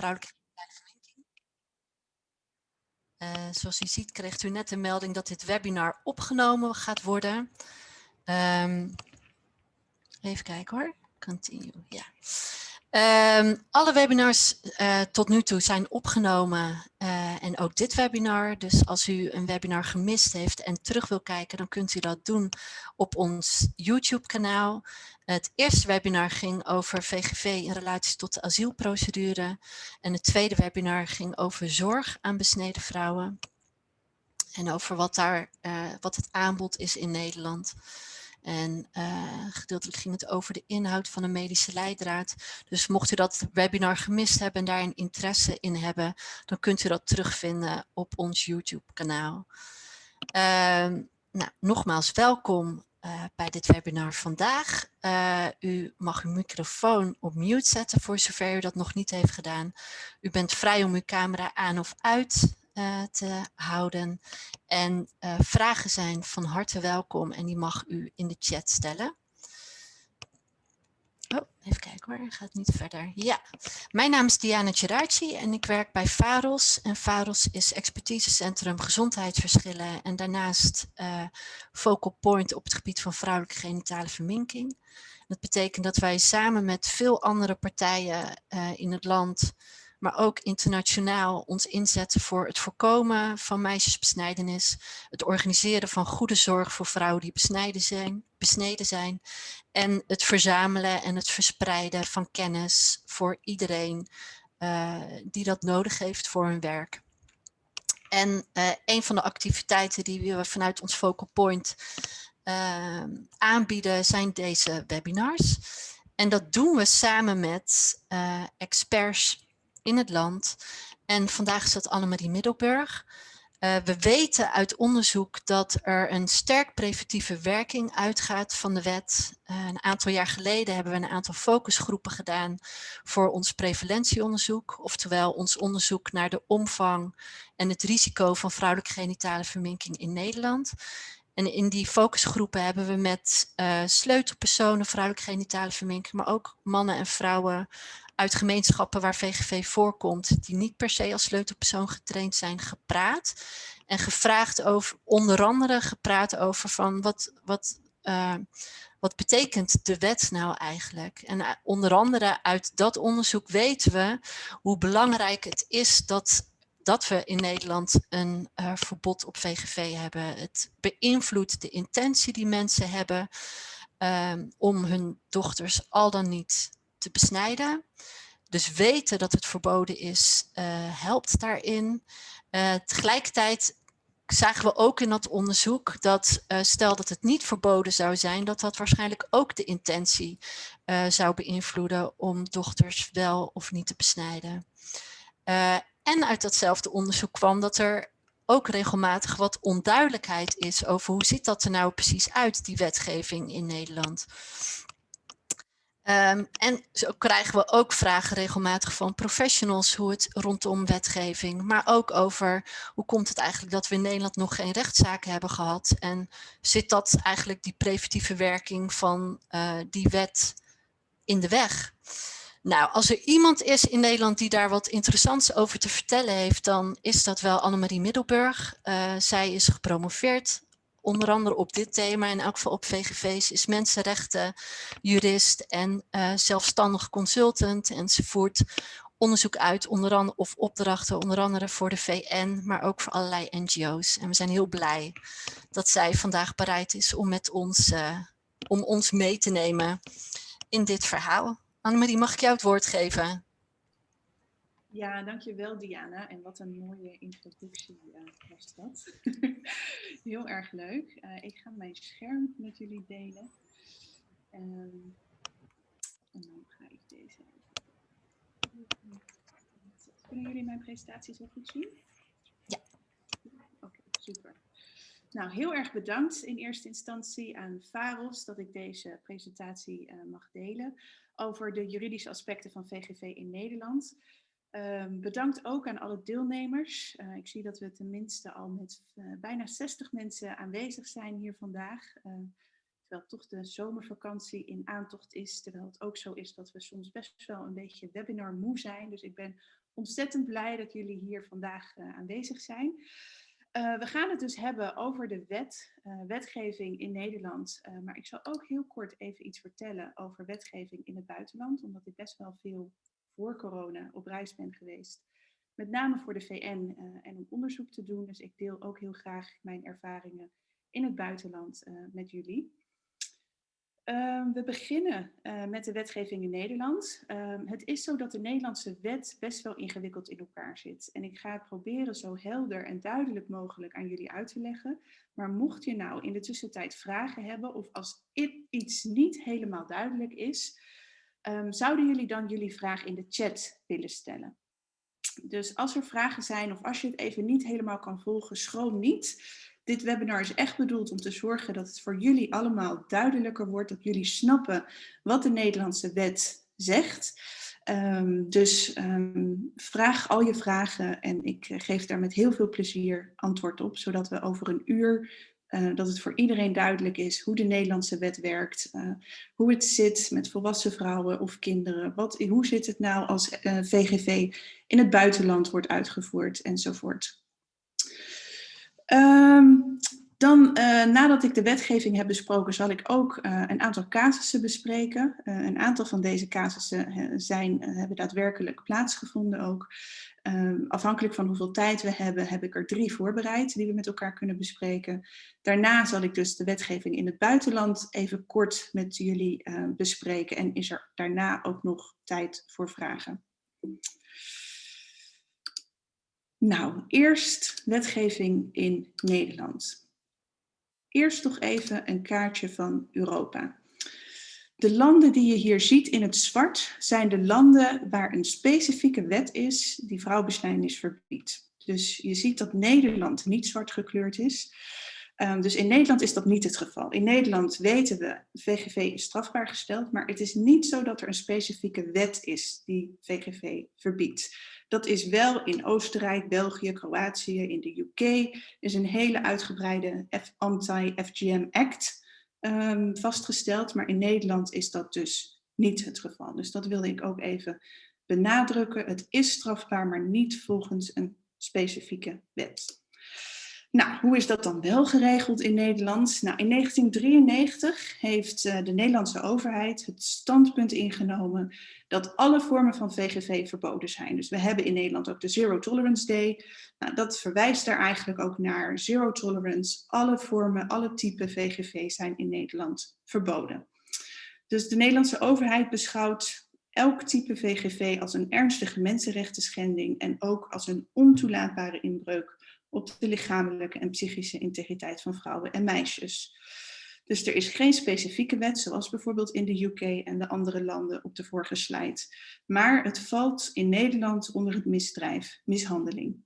vrouwelijke uh, zoals u ziet kreeg u net de melding dat dit webinar opgenomen gaat worden. Um, even kijken hoor. Continue, ja. Um, alle webinars uh, tot nu toe zijn opgenomen uh, en ook dit webinar. Dus als u een webinar gemist heeft en terug wil kijken, dan kunt u dat doen op ons YouTube kanaal. Het eerste webinar ging over VGV in relatie tot de asielprocedure. En het tweede webinar ging over zorg aan besneden vrouwen. En over wat, daar, uh, wat het aanbod is in Nederland. En uh, gedeeltelijk ging het over de inhoud van een medische leidraad. Dus mocht u dat webinar gemist hebben en daar een interesse in hebben, dan kunt u dat terugvinden op ons YouTube kanaal. Uh, nou, nogmaals welkom uh, bij dit webinar vandaag. Uh, u mag uw microfoon op mute zetten voor zover u dat nog niet heeft gedaan. U bent vrij om uw camera aan of uit te houden. En uh, vragen zijn van harte welkom en die mag u in de chat stellen. Oh, even kijken hoor, gaat niet verder. Ja, mijn naam is Diana Geraci en ik werk bij VAROS. En VAROS is expertisecentrum gezondheidsverschillen en daarnaast uh, focal point op het gebied van vrouwelijke genitale verminking. Dat betekent dat wij samen met veel andere partijen uh, in het land maar ook internationaal ons inzetten voor het voorkomen van meisjesbesnijdenis, het organiseren van goede zorg voor vrouwen die besneden zijn, besneden zijn en het verzamelen en het verspreiden van kennis voor iedereen uh, die dat nodig heeft voor hun werk. En uh, een van de activiteiten die we vanuit ons Focal Point uh, aanbieden zijn deze webinars. En dat doen we samen met experts in het land. En vandaag is dat Annemarie Middelburg. Uh, we weten uit onderzoek dat er een sterk preventieve werking uitgaat van de wet. Uh, een aantal jaar geleden hebben we een aantal focusgroepen gedaan voor ons prevalentieonderzoek. Oftewel ons onderzoek naar de omvang en het risico van vrouwelijke genitale verminking in Nederland. En in die focusgroepen hebben we met uh, sleutelpersonen vrouwelijke genitale verminking, maar ook mannen en vrouwen uit gemeenschappen waar VGV voorkomt, die niet per se als sleutelpersoon getraind zijn, gepraat. En gevraagd over, onder andere gepraat over van wat, wat, uh, wat betekent de wet nou eigenlijk? En uh, onder andere uit dat onderzoek weten we hoe belangrijk het is dat dat we in Nederland een uh, verbod op VGV hebben. Het beïnvloedt de intentie die mensen hebben um, om hun dochters al dan niet te besnijden. Dus weten dat het verboden is, uh, helpt daarin. Uh, tegelijkertijd zagen we ook in dat onderzoek dat uh, stel dat het niet verboden zou zijn, dat dat waarschijnlijk ook de intentie zou beïnvloeden om dochters wel of niet te besnijden. en uit datzelfde onderzoek kwam dat er ook regelmatig wat onduidelijkheid is over hoe ziet dat er nou precies uit, die wetgeving in Nederland. Um, en zo krijgen we ook vragen regelmatig van professionals hoe het rondom wetgeving, maar ook over hoe komt het eigenlijk dat we in Nederland nog geen rechtszaken hebben gehad en zit dat eigenlijk die preventieve werking van uh, die wet in de weg? Nou, als er iemand is in Nederland die daar wat interessants over te vertellen heeft, dan is dat wel Annemarie Middelburg. Uh, zij is gepromoveerd onder andere op dit thema, in elk geval op VGV's, is mensenrechten, jurist en uh, zelfstandig consultant. En ze voert onderzoek uit, onder andere, of opdrachten, onder andere voor de VN, maar ook voor allerlei NGO's. En we zijn heel blij dat zij vandaag bereid is om met ons, uh, om ons mee te nemen in dit verhaal. Annemarie, mag ik jou het woord geven? Ja, dankjewel Diana. En wat een mooie introductie uh, was dat. Heel erg leuk. Uh, ik ga mijn scherm met jullie delen. Um, en dan ga ik deze Kunnen jullie mijn presentatie zo goed zien? Ja. Oké, okay, super. Nou, heel erg bedankt in eerste instantie aan VAROS dat ik deze presentatie uh, mag delen over de juridische aspecten van VGV in Nederland. Um, bedankt ook aan alle deelnemers. Uh, ik zie dat we tenminste al met uh, bijna 60 mensen aanwezig zijn hier vandaag. Uh, terwijl toch de zomervakantie in aantocht is. Terwijl het ook zo is dat we soms best wel een beetje webinar moe zijn. Dus ik ben ontzettend blij dat jullie hier vandaag aanwezig zijn. we gaan het dus hebben over de wet, wetgeving in Nederland. maar ik zal ook heel kort even iets vertellen over wetgeving in het buitenland. Omdat ik best wel veel voor corona op reis ben geweest. Met name voor de VN en om onderzoek te doen. Dus ik deel ook heel graag mijn ervaringen in het buitenland met jullie. Ehm, we beginnen uh, met de wetgeving in Nederland. Um, het is zo dat de Nederlandse wet best wel ingewikkeld in elkaar zit. En ik ga proberen zo helder en duidelijk mogelijk aan jullie uit te leggen. Maar mocht je nou in de tussentijd vragen hebben of als iets niet helemaal duidelijk is, um, zouden jullie dan jullie vraag in de chat willen stellen. Dus als er vragen zijn of als je het even niet helemaal kan volgen, schroom niet. Dit webinar is echt bedoeld om te zorgen dat het voor jullie allemaal duidelijker wordt, dat jullie snappen wat de Nederlandse wet zegt. Um, dus um, vraag al je vragen en ik geef daar met heel veel plezier antwoord op, zodat we over een uur, uh, dat het voor iedereen duidelijk is hoe de Nederlandse wet werkt, uh, hoe het zit met volwassen vrouwen of kinderen, wat, hoe zit het nou als uh, eh, VGV in het buitenland wordt uitgevoerd enzovoort. Um, dan, uh, nadat ik de wetgeving heb besproken, zal ik ook uh, een aantal casussen bespreken. Uh, een aantal van deze casussen zijn, hebben daadwerkelijk plaatsgevonden ook. Um, afhankelijk van hoeveel tijd we hebben, heb ik er drie voorbereid die we met elkaar kunnen bespreken. Daarna zal ik dus de wetgeving in het buitenland even kort met jullie bespreken. En is er daarna ook nog tijd voor vragen. Nou, eerst wetgeving in Nederland. Eerst toch even een kaartje van Europa. De landen die je hier ziet in het zwart zijn de landen waar een specifieke wet is die vrouwbesnijdenis verbiedt. Dus je ziet dat Nederland niet zwart gekleurd is. Um, dus in Nederland is dat niet het geval. In Nederland weten we, VGV is strafbaar gesteld, maar het is niet zo dat er een specifieke wet is die VGV verbiedt. Dat is wel in Oostenrijk, België, Kroatië, in de UK is een hele uitgebreide Anti-FGM Act um, vastgesteld. Maar in Nederland is dat dus niet het geval. Dus dat wilde ik ook even benadrukken. Het is strafbaar, maar niet volgens een specifieke wet. Nou, hoe is dat dan wel geregeld in Nederland? Nou, in 1993 heeft uh, de Nederlandse overheid het standpunt ingenomen dat alle vormen van VGV verboden zijn. Dus we hebben in Nederland ook de Zero Tolerance Day. Nou, dat verwijst daar eigenlijk ook naar Zero Tolerance. Alle vormen, alle typen VGV zijn in Nederland verboden. Dus de Nederlandse overheid beschouwt elk type VGV als een ernstige mensenrechten schending en ook als een ontoelaatbare inbreuk op de lichamelijke en psychische integriteit van vrouwen en meisjes. Dus er is geen specifieke wet, zoals bijvoorbeeld in de UK en de andere landen op de vorige slide. Maar het valt in Nederland onder het misdrijf mishandeling.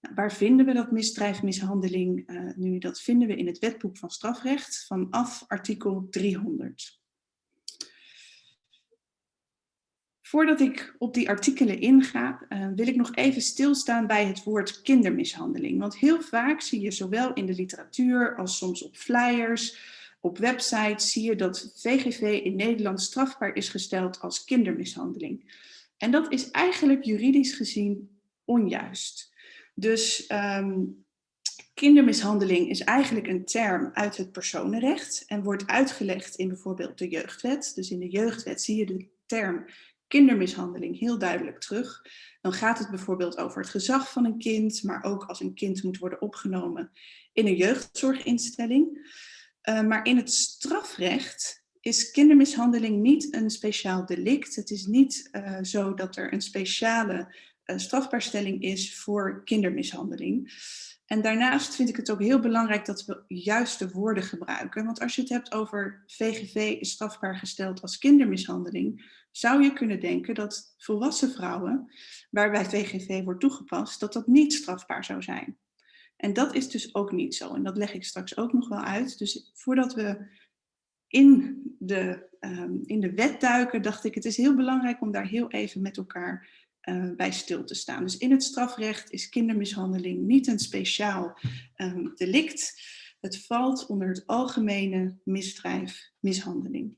Nou, waar vinden we dat misdrijf mishandeling uh, nu? Dat vinden we in het wetboek van strafrecht vanaf artikel 300. Voordat ik op die artikelen inga, uh, wil ik nog even stilstaan bij het woord kindermishandeling. Want heel vaak zie je zowel in de literatuur als soms op flyers, op websites, zie je dat VGV in Nederland strafbaar is gesteld als kindermishandeling. En dat is eigenlijk juridisch gezien onjuist. Dus um, kindermishandeling is eigenlijk een term uit het personenrecht en wordt uitgelegd in bijvoorbeeld de jeugdwet. Dus in de jeugdwet zie je de term kindermishandeling heel duidelijk terug. Dan gaat het bijvoorbeeld over het gezag van een kind, maar ook als een kind moet worden opgenomen in een jeugdzorginstelling. Uh, maar in het strafrecht is kindermishandeling niet een speciaal delict. Het is niet uh, zo dat er een speciale uh, strafbaarstelling is voor kindermishandeling. En daarnaast vind ik het ook heel belangrijk dat we juiste woorden gebruiken. Want als je het hebt over VGV is strafbaar gesteld als kindermishandeling, zou je kunnen denken dat volwassen vrouwen, waarbij VGV wordt toegepast, dat dat niet strafbaar zou zijn. En dat is dus ook niet zo. En dat leg ik straks ook nog wel uit. Dus voordat we in de, um, in de wet duiken, dacht ik, het is heel belangrijk om daar heel even met elkaar uh, bij stil te staan. Dus in het strafrecht is kindermishandeling niet een speciaal um, delict. Het valt onder het algemene misdrijf mishandeling.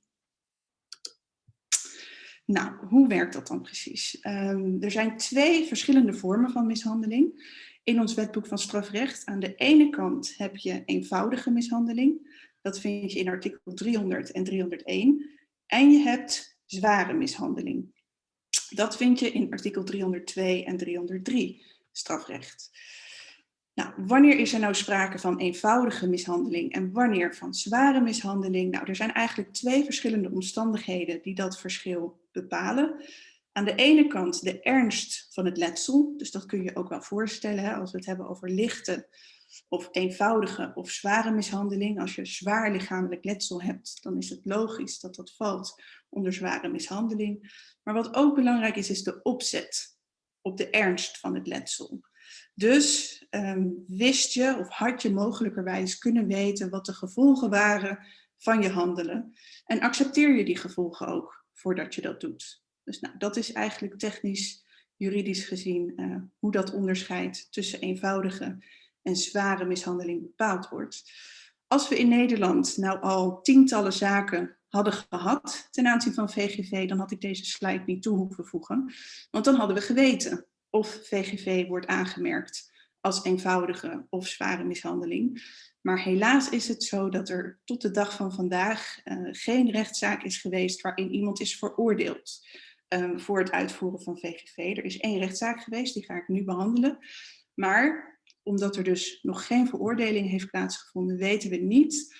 Nou, hoe werkt dat dan precies? Ehm, er zijn twee verschillende vormen van mishandeling in ons wetboek van strafrecht. Aan de ene kant heb je eenvoudige mishandeling. Dat vind je in artikel 300 en 301. En je hebt zware mishandeling. Dat vind je in artikel 302 en 303 strafrecht. Nou, wanneer is er nou sprake van eenvoudige mishandeling en wanneer van zware mishandeling? Nou, er zijn eigenlijk twee verschillende omstandigheden die dat verschil bepalen. Aan de ene kant de ernst van het letsel, dus dat kun je ook wel voorstellen hè, als we het hebben over lichte of eenvoudige of zware mishandeling. Als je zwaar lichamelijk letsel hebt, dan is het logisch dat dat valt onder zware mishandeling. Maar wat ook belangrijk is, is de opzet op de ernst van het letsel. Dus um, wist je of had je mogelijkerwijs kunnen weten wat de gevolgen waren van je handelen. En accepteer je die gevolgen ook voordat je dat doet. Dus nou, dat is eigenlijk technisch, juridisch gezien, uh, hoe dat onderscheid tussen eenvoudige en zware mishandeling bepaald wordt. Als we in Nederland nou al tientallen zaken hadden gehad ten aanzien van VGV, dan had ik deze slide niet toe hoeven voegen. Want dan hadden we geweten of VGV wordt aangemerkt als eenvoudige of zware mishandeling. Maar helaas is het zo dat er tot de dag van vandaag uh, geen rechtszaak is geweest waarin iemand is veroordeeld um, voor het uitvoeren van VGV. Er is één rechtszaak geweest, die ga ik nu behandelen. Maar omdat er dus nog geen veroordeling heeft plaatsgevonden, weten we niet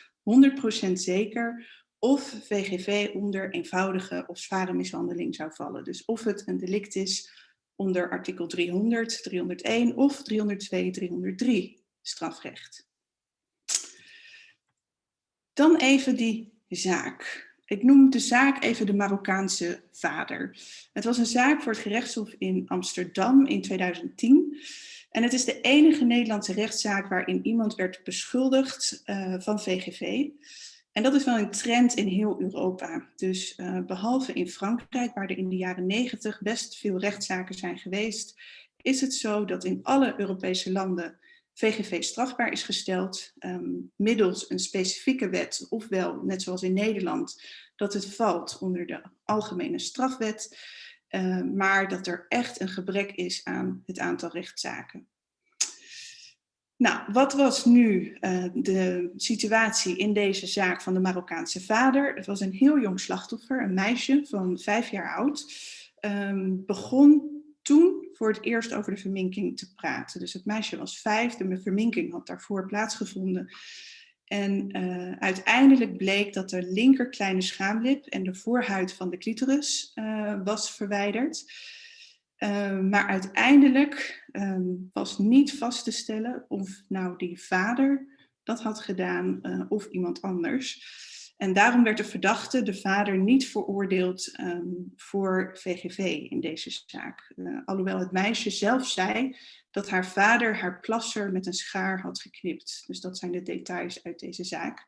100% zeker of VGV onder eenvoudige of zware mishandeling zou vallen. Dus of het een delict is onder artikel 300, 301 of 302, 303 strafrecht. Dan even die zaak. Ik noem de zaak even de Marokkaanse vader. Het was een zaak voor het gerechtshof in Amsterdam in 2010. En het is de enige Nederlandse rechtszaak waarin iemand werd beschuldigd uh, van VGV. En dat is wel een trend in heel Europa. Dus uh, behalve in Frankrijk, waar er in de jaren negentig best veel rechtszaken zijn geweest, is het zo dat in alle Europese landen VGV strafbaar is gesteld um, middels een specifieke wet, ofwel, net zoals in Nederland, dat het valt onder de algemene strafwet, uh, maar dat er echt een gebrek is aan het aantal rechtszaken. Nou, wat was nu uh, de situatie in deze zaak van de Marokkaanse vader? Het was een heel jong slachtoffer, een meisje van vijf jaar oud. Um, begon toen voor het eerst over de verminking te praten. Dus het meisje was vijf, de verminking had daarvoor plaatsgevonden. En uh, uiteindelijk bleek dat de linker kleine schaamlip en de voorhuid van de clitoris uh, was verwijderd. Uh, maar uiteindelijk um, was niet vast te stellen of nou die vader dat had gedaan of iemand anders. En daarom werd de verdachte, de vader, niet veroordeeld um, voor VGV in deze zaak. Uh, alhoewel het meisje zelf zei dat haar vader haar plasser met een schaar had geknipt. Dus dat zijn de details uit deze zaak.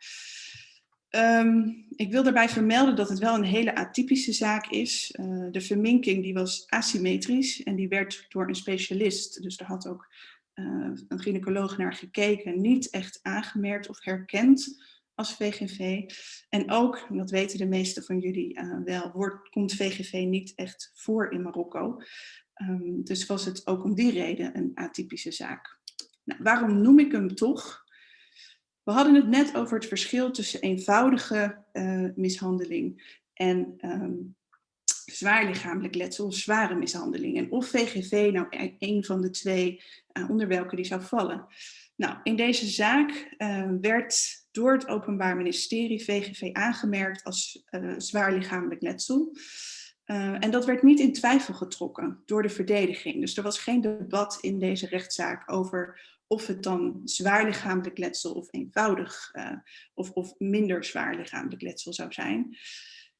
Um, ik wil daarbij vermelden dat het wel een hele atypische zaak is. Uh, de verminking die was asymmetrisch en die werd door een specialist, dus daar had ook uh, een gynaecoloog naar gekeken, niet echt aangemerkt of herkend als VGV. En ook, dat weten de meesten van jullie uh, wel, wordt, komt VGV niet echt voor in Marokko. Um, dus was het ook om die reden een atypische zaak. Nou, waarom noem ik hem toch? We hadden het net over het verschil tussen eenvoudige uh, mishandeling en um, zwaar lichamelijk letsel, zware mishandeling. En of VGV nou e-, een van de twee uh, onder welke die zou vallen. Nou, in deze zaak werd door het Openbaar Ministerie VGV aangemerkt als zwaar lichamelijk letsel. Uh, en dat werd niet in twijfel getrokken door de verdediging. Dus er was geen debat in deze rechtszaak over of het dan zwaar lichamelijk letsel of eenvoudig uh, of, of minder zwaar lichamelijk letsel zou zijn.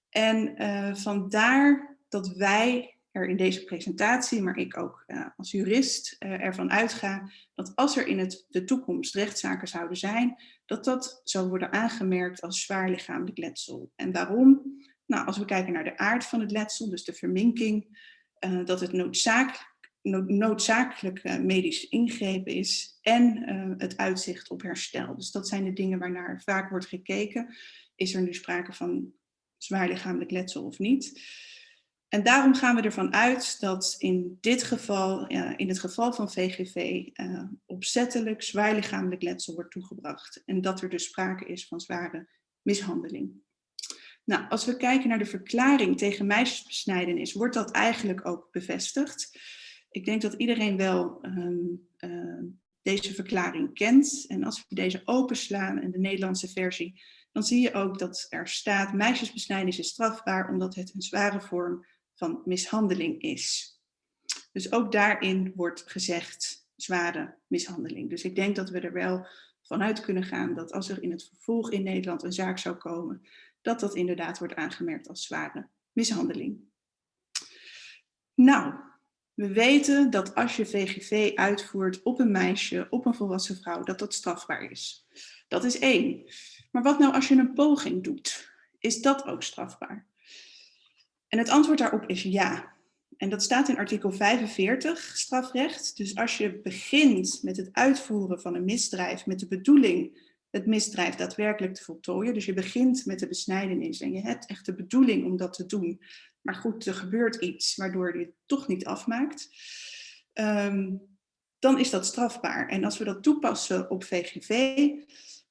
En vandaar dat wij er in deze presentatie, maar ik ook uh, als jurist ervan uitga dat als er in het, de toekomst rechtszaken zouden zijn, dat dat zou worden aangemerkt als zwaar lichamelijk letsel. En waarom? Nou, als we kijken naar de aard van het letsel, dus de verminking, dat het noodzakelijk noodzakelijk medisch ingrepen is en het uitzicht op herstel. Dus dat zijn de dingen waarnaar vaak wordt gekeken. Is er nu sprake van zwaar lichamelijk letsel of niet? En daarom gaan we ervan uit dat in dit geval, in het geval van VGV, uh, opzettelijk zwaar lichamelijk letsel wordt toegebracht. En dat er dus sprake is van zware mishandeling. Nou, als we kijken naar de verklaring tegen meisjesbesnijdenis, wordt dat eigenlijk ook bevestigd. Ik denk dat iedereen wel um, uh, deze verklaring kent. En als we deze openslaan in de Nederlandse versie, dan zie je ook dat er staat meisjesbesnijdenis is strafbaar omdat het een zware vorm van mishandeling is. Dus ook daarin wordt gezegd zware mishandeling. Dus ik denk dat we er wel vanuit kunnen gaan dat als er in het vervolg in Nederland een zaak zou komen, dat dat inderdaad wordt aangemerkt als zware mishandeling. Nou, we weten dat als je VGV uitvoert op een meisje, op een volwassen vrouw, dat dat strafbaar is. Dat is één. Maar wat nou als je een poging doet? Is dat ook strafbaar? En het antwoord daarop is ja. En dat staat in artikel 45 strafrecht. Dus als je begint met het uitvoeren van een misdrijf met de bedoeling het misdrijf daadwerkelijk te voltooien. Dus je begint met de besnijdenis en je hebt echt de bedoeling om dat te doen. Maar goed, er gebeurt iets waardoor je het toch niet afmaakt. Um, dan is dat strafbaar. En als we dat toepassen op VGV,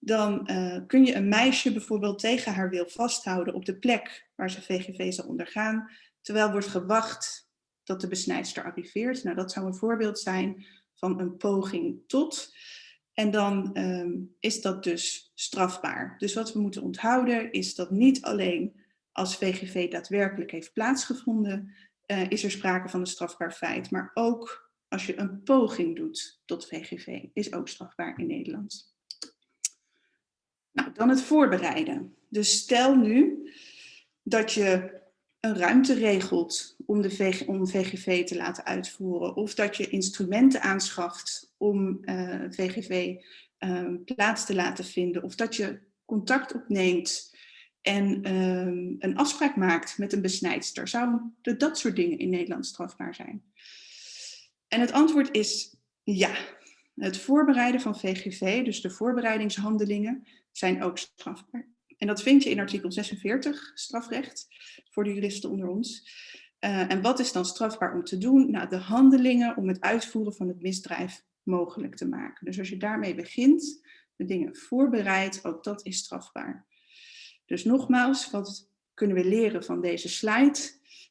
dan uh, kun je een meisje bijvoorbeeld tegen haar wil vasthouden op de plek waar ze VGV zal ondergaan, terwijl wordt gewacht dat de besnijdster arriveert. Nou, dat zou een voorbeeld zijn van een poging tot. En dan um, is dat dus strafbaar. Dus wat we moeten onthouden is dat niet alleen als VGV daadwerkelijk heeft plaatsgevonden, uh, is er sprake van een strafbaar feit. Maar ook als je een poging doet tot VGV, is ook strafbaar in Nederland. Nou, dan het voorbereiden. Dus stel nu dat je een ruimte regelt om, de om VGV te laten uitvoeren. Of dat je instrumenten aanschaft om uh, eh, VGV um, plaats te laten vinden. Of dat je contact opneemt en um, een afspraak maakt met een besnijdster. Zouden dat soort dingen in Nederland strafbaar zijn? En het antwoord is ja. Het voorbereiden van VGV, dus de voorbereidingshandelingen, zijn ook strafbaar. En dat vind je in artikel 46 strafrecht, voor de juristen onder ons. Uh, en wat is dan strafbaar om te doen? Nou, de handelingen om het uitvoeren van het misdrijf mogelijk te maken. Dus als je daarmee begint, de dingen voorbereidt, ook dat is strafbaar. Dus nogmaals, wat kunnen we leren van deze slide?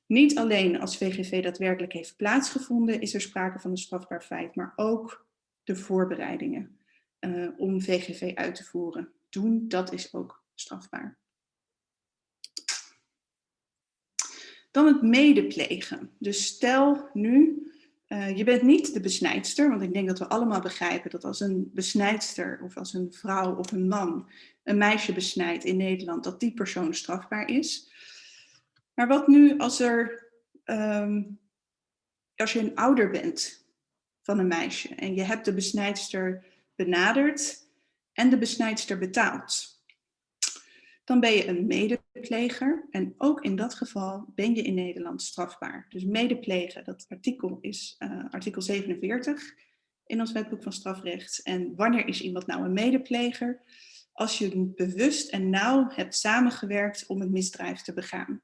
Niet alleen als VGV daadwerkelijk heeft plaatsgevonden, is er sprake van een strafbaar feit, maar ook de voorbereidingen uh, om VGV uit te voeren. Doen, dat is ook strafbaar. Dan het medeplegen. Dus stel nu, uh, je bent niet de besnijdster, want ik denk dat we allemaal begrijpen dat als een besnijdster of als een vrouw of een man een meisje besnijdt in Nederland, dat die persoon strafbaar is. Maar wat nu als er, um, als je een ouder bent een meisje en je hebt de besnijdster benaderd en de besnijdster betaald dan ben je een medepleger. En ook in dat geval ben je in Nederland strafbaar. Dus medeplegen, dat artikel is uh, artikel 47 in ons wetboek van strafrecht. En wanneer is iemand nou een medepleger? Als je bewust en nauw hebt samengewerkt om het misdrijf te begaan.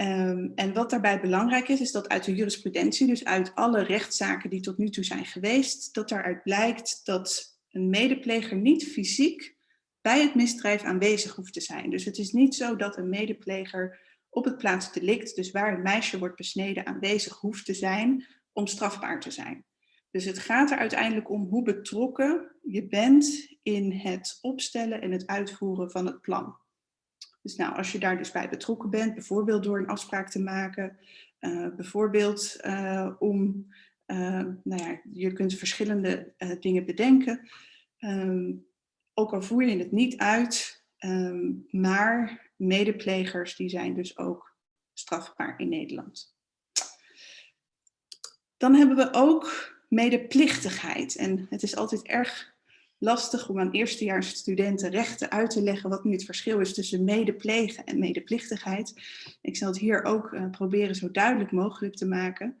Um, en wat daarbij belangrijk is, is dat uit de jurisprudentie, dus uit alle rechtszaken die tot nu toe zijn geweest, dat daaruit blijkt dat een medepleger niet fysiek bij het misdrijf aanwezig hoeft te zijn. Dus het is niet zo dat een medepleger op het plaatsdelict, dus waar een meisje wordt besneden, aanwezig hoeft te zijn om strafbaar te zijn. Dus het gaat er uiteindelijk om hoe betrokken je bent in het opstellen en het uitvoeren van het plan. Dus nou, als je daar dus bij betrokken bent, bijvoorbeeld door een afspraak te maken, uh, bijvoorbeeld uh, om, uh, nou ja, je kunt verschillende dingen bedenken. Um, ook al voer je het niet uit, um, maar medeplegers die zijn dus ook strafbaar in Nederland. Dan hebben we ook medeplichtigheid. En het is altijd erg lastig om aan eerstejaars studenten rechten uit te leggen wat nu het verschil is tussen medeplegen en medeplichtigheid. Ik zal het hier ook uh, proberen zo duidelijk mogelijk te maken.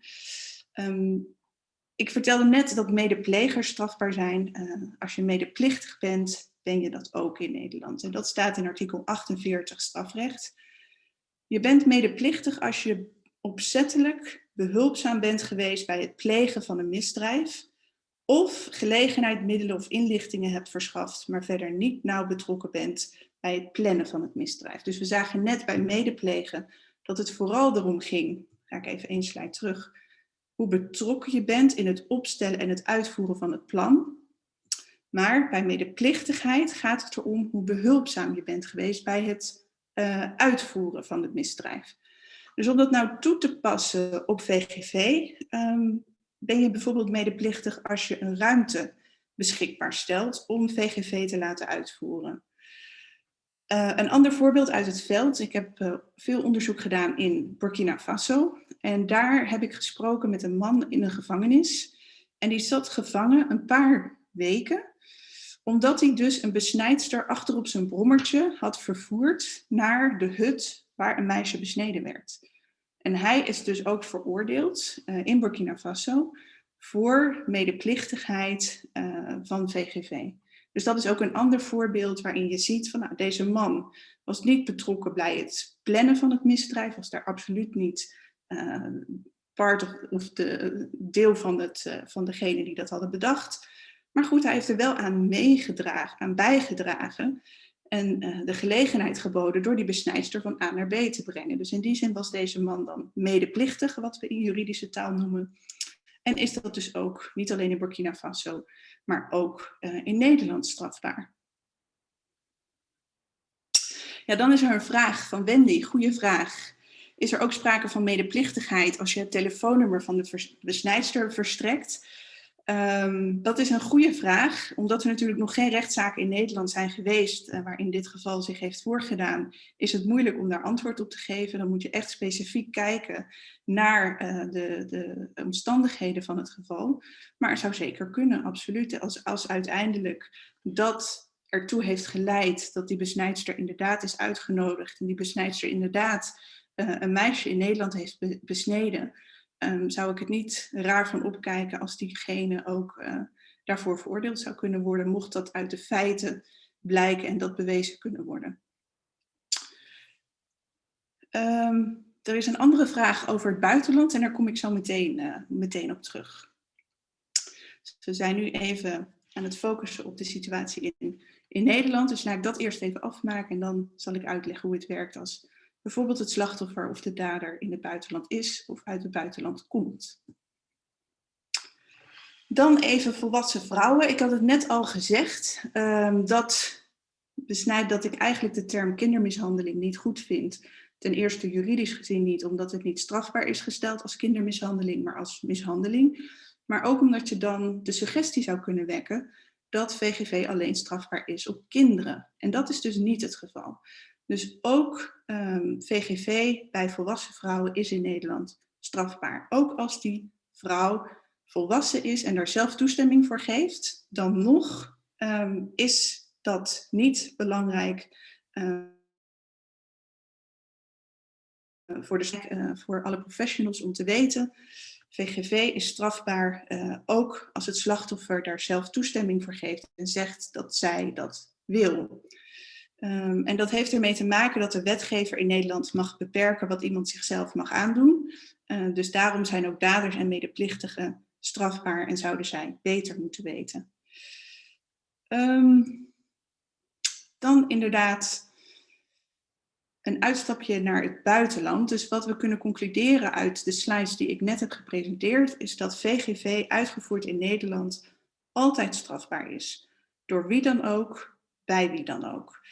Um, ik vertelde net dat medeplegers strafbaar zijn. Uh, als je medeplichtig bent, ben je dat ook in Nederland. En dat staat in artikel 48 strafrecht. Je bent medeplichtig als je opzettelijk behulpzaam bent geweest bij het plegen van een misdrijf of gelegenheid, middelen of inlichtingen hebt verschaft, maar verder niet nauw betrokken bent bij het plannen van het misdrijf. Dus we zagen net bij medeplegen dat het vooral erom ging, ga ik even één slide terug, hoe betrokken je bent in het opstellen en het uitvoeren van het plan. Maar bij medeplichtigheid gaat het erom hoe behulpzaam je bent geweest bij het uh, uitvoeren van het misdrijf. Dus om dat nou toe te passen op VGV, ben je bijvoorbeeld medeplichtig als je een ruimte beschikbaar stelt om VGV te laten uitvoeren. Uh, een ander voorbeeld uit het veld. Ik heb uh, veel onderzoek gedaan in Burkina Faso. En daar heb ik gesproken met een man in een gevangenis. En die zat gevangen een paar weken. Omdat hij dus een besnijdster achter op zijn brommertje had vervoerd naar de hut waar een meisje besneden werd. En hij is dus ook veroordeeld uh, in Burkina Faso voor medeplichtigheid van VGV. Dus dat is ook een ander voorbeeld waarin je ziet van nou, deze man was niet betrokken bij het plannen van het misdrijf, was daar absoluut niet uh, part of, of de, deel van, het, van degene die dat hadden bedacht. Maar goed, hij heeft er wel aan meegedragen, aan bijgedragen en uh, de gelegenheid geboden door die besnijdster van A naar B te brengen. Dus in die zin was deze man dan medeplichtig, wat we in juridische taal noemen. En is dat dus ook, niet alleen in Burkina Faso, maar ook uh, in Nederland strafbaar. Ja, dan is er een vraag van Wendy, goede vraag. Is er ook sprake van medeplichtigheid als je het telefoonnummer van de besnijdster verstrekt? Um, dat is een goede vraag, omdat er natuurlijk nog geen rechtszaken in Nederland zijn geweest uh, waarin dit geval zich heeft voorgedaan, is het moeilijk om daar antwoord op te geven. Dan moet je echt specifiek kijken naar uh, de, de, omstandigheden van het geval. Maar het zou zeker kunnen, absoluut. Als, als uiteindelijk dat ertoe heeft geleid dat die besnijdster inderdaad is uitgenodigd en die besnijdster inderdaad uh, een meisje in Nederland heeft be besneden, um, zou ik het niet raar van opkijken als diegene ook uh, daarvoor veroordeeld zou kunnen worden, mocht dat uit de feiten blijken en dat bewezen kunnen worden. Um, er is een andere vraag over het buitenland en daar kom ik zo meteen, uh, meteen op terug. We zijn nu even aan het focussen op de situatie in, in Nederland. Dus laat ik dat eerst even afmaken en dan zal ik uitleggen hoe het werkt als bijvoorbeeld het slachtoffer of de dader in het buitenland is of uit het buitenland komt. Dan even volwassen vrouwen. Ik had het net al gezegd, um, dat besnijdt dat ik eigenlijk de term kindermishandeling niet goed vind. Ten eerste juridisch gezien niet, omdat het niet strafbaar is gesteld als kindermishandeling, maar als mishandeling. Maar ook omdat je dan de suggestie zou kunnen wekken dat VGV alleen strafbaar is op kinderen. En dat is dus niet het geval. Dus ook um, ehm, VGV bij volwassen vrouwen is in Nederland strafbaar. Ook als die vrouw volwassen is en daar zelf toestemming voor geeft, dan nog um, is dat niet belangrijk uh, voor, de, uh, voor alle professionals om te weten. VGV is strafbaar uh, ook als het slachtoffer daar zelf toestemming voor geeft en zegt dat zij dat wil. Um, en dat heeft ermee te maken dat de wetgever in Nederland mag beperken wat iemand zichzelf mag aandoen. Uh, dus daarom zijn ook daders en medeplichtigen strafbaar en zouden zij beter moeten weten. Um, dan inderdaad een uitstapje naar het buitenland. Dus wat we kunnen concluderen uit de slides die ik net heb gepresenteerd, is dat VGV uitgevoerd in Nederland altijd strafbaar is. Door wie dan ook, bij wie dan ook.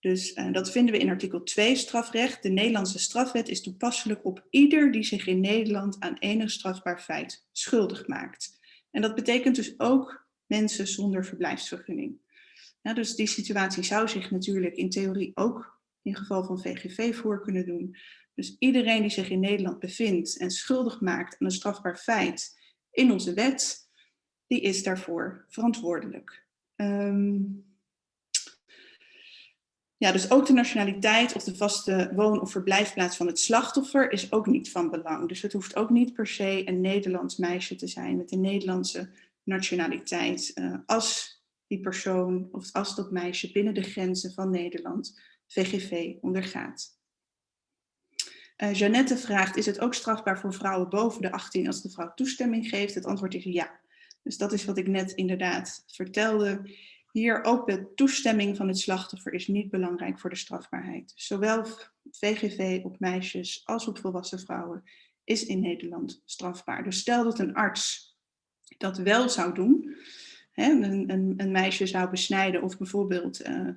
Dus uh, dat vinden we in artikel 2 strafrecht. De Nederlandse strafwet is toepasselijk op ieder die zich in Nederland aan enig strafbaar feit schuldig maakt. En dat betekent dus ook mensen zonder verblijfsvergunning. Ja, dus die situatie zou zich natuurlijk in theorie ook in geval van VGV voor kunnen doen. Dus iedereen die zich in Nederland bevindt en schuldig maakt aan een strafbaar feit in onze wet, die is daarvoor verantwoordelijk. Um, ja, dus ook de nationaliteit of de vaste woon- of verblijfplaats van het slachtoffer is ook niet van belang. Dus het hoeft ook niet per se een Nederlands meisje te zijn met een Nederlandse nationaliteit. Uh, als die persoon of als dat meisje binnen de grenzen van Nederland VGV ondergaat. Uh, Jeannette vraagt, is het ook strafbaar voor vrouwen boven de 18 als de vrouw toestemming geeft? Het antwoord is ja. Dus dat is wat ik net inderdaad vertelde. Hier ook de toestemming van het slachtoffer is niet belangrijk voor de strafbaarheid. Zowel VGV op meisjes als op volwassen vrouwen is in Nederland strafbaar. Dus stel dat een arts dat wel zou doen, hè, een, een, een, meisje zou besnijden of bijvoorbeeld uh,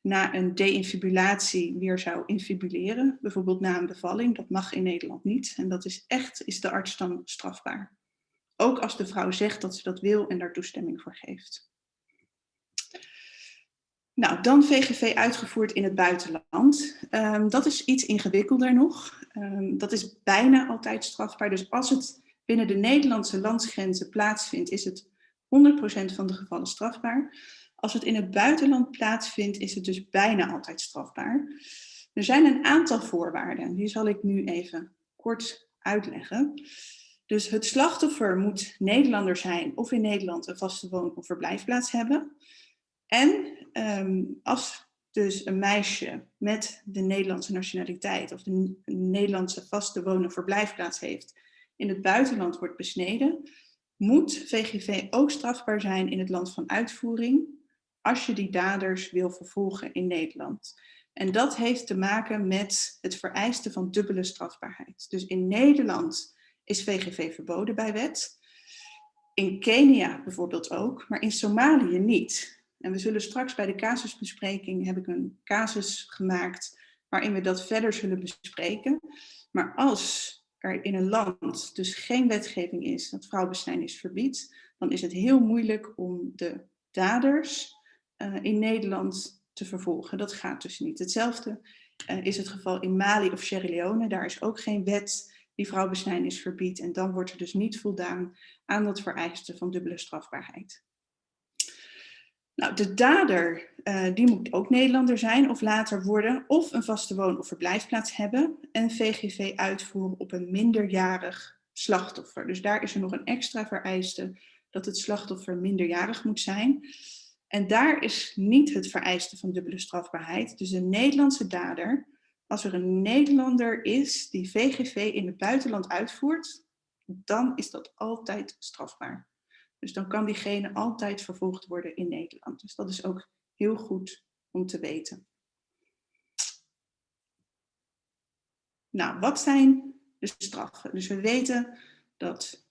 na een deinfibulatie weer zou infibuleren, bijvoorbeeld na een bevalling, dat mag in Nederland niet. En dat is echt, is de arts dan strafbaar. Ook als de vrouw zegt dat ze dat wil en daar toestemming voor geeft. Nou, dan VGV uitgevoerd in het buitenland. Um, dat is iets ingewikkelder nog. Um, dat is bijna altijd strafbaar. Dus als het binnen de Nederlandse landsgrenzen plaatsvindt, is het 100% van de gevallen strafbaar. Als het in het buitenland plaatsvindt, is het dus bijna altijd strafbaar. Er zijn een aantal voorwaarden, die zal ik nu even kort uitleggen. Dus het slachtoffer moet Nederlander zijn of in Nederland een vaste woon- of verblijfplaats hebben. En um, als dus een meisje met de Nederlandse nationaliteit of de Nederlandse vaste of verblijfplaats heeft, in het buitenland wordt besneden, moet VGV ook strafbaar zijn in het land van uitvoering als je die daders wil vervolgen in Nederland. En dat heeft te maken met het vereisten van dubbele strafbaarheid. Dus in Nederland is VGV verboden bij wet. In Kenia bijvoorbeeld ook, maar in Somalië niet. En we zullen straks bij de casusbespreking, heb ik een casus gemaakt waarin we dat verder zullen bespreken. Maar als er in een land dus geen wetgeving is dat vrouwenbesnijdenis verbiedt, dan is het heel moeilijk om de daders uh, in Nederland te vervolgen. Dat gaat dus niet. Hetzelfde uh, is het geval in Mali of Sierra Leone. Daar is ook geen wet die vrouwenbesnijdenis verbiedt. En dan wordt er dus niet voldaan aan dat vereiste van dubbele strafbaarheid. Nou, de dader uh, die moet ook Nederlander zijn of later worden of een vaste woon- of verblijfplaats hebben en VGV uitvoeren op een minderjarig slachtoffer. Dus daar is er nog een extra vereiste dat het slachtoffer minderjarig moet zijn. En daar is niet het vereiste van dubbele strafbaarheid. Dus een Nederlandse dader, als er een Nederlander is die VGV in het buitenland uitvoert, dan is dat altijd strafbaar. Dus dan kan diegene altijd vervolgd worden in Nederland. Dus dat is ook heel goed om te weten. Nou, wat zijn de straffen? Dus we weten dat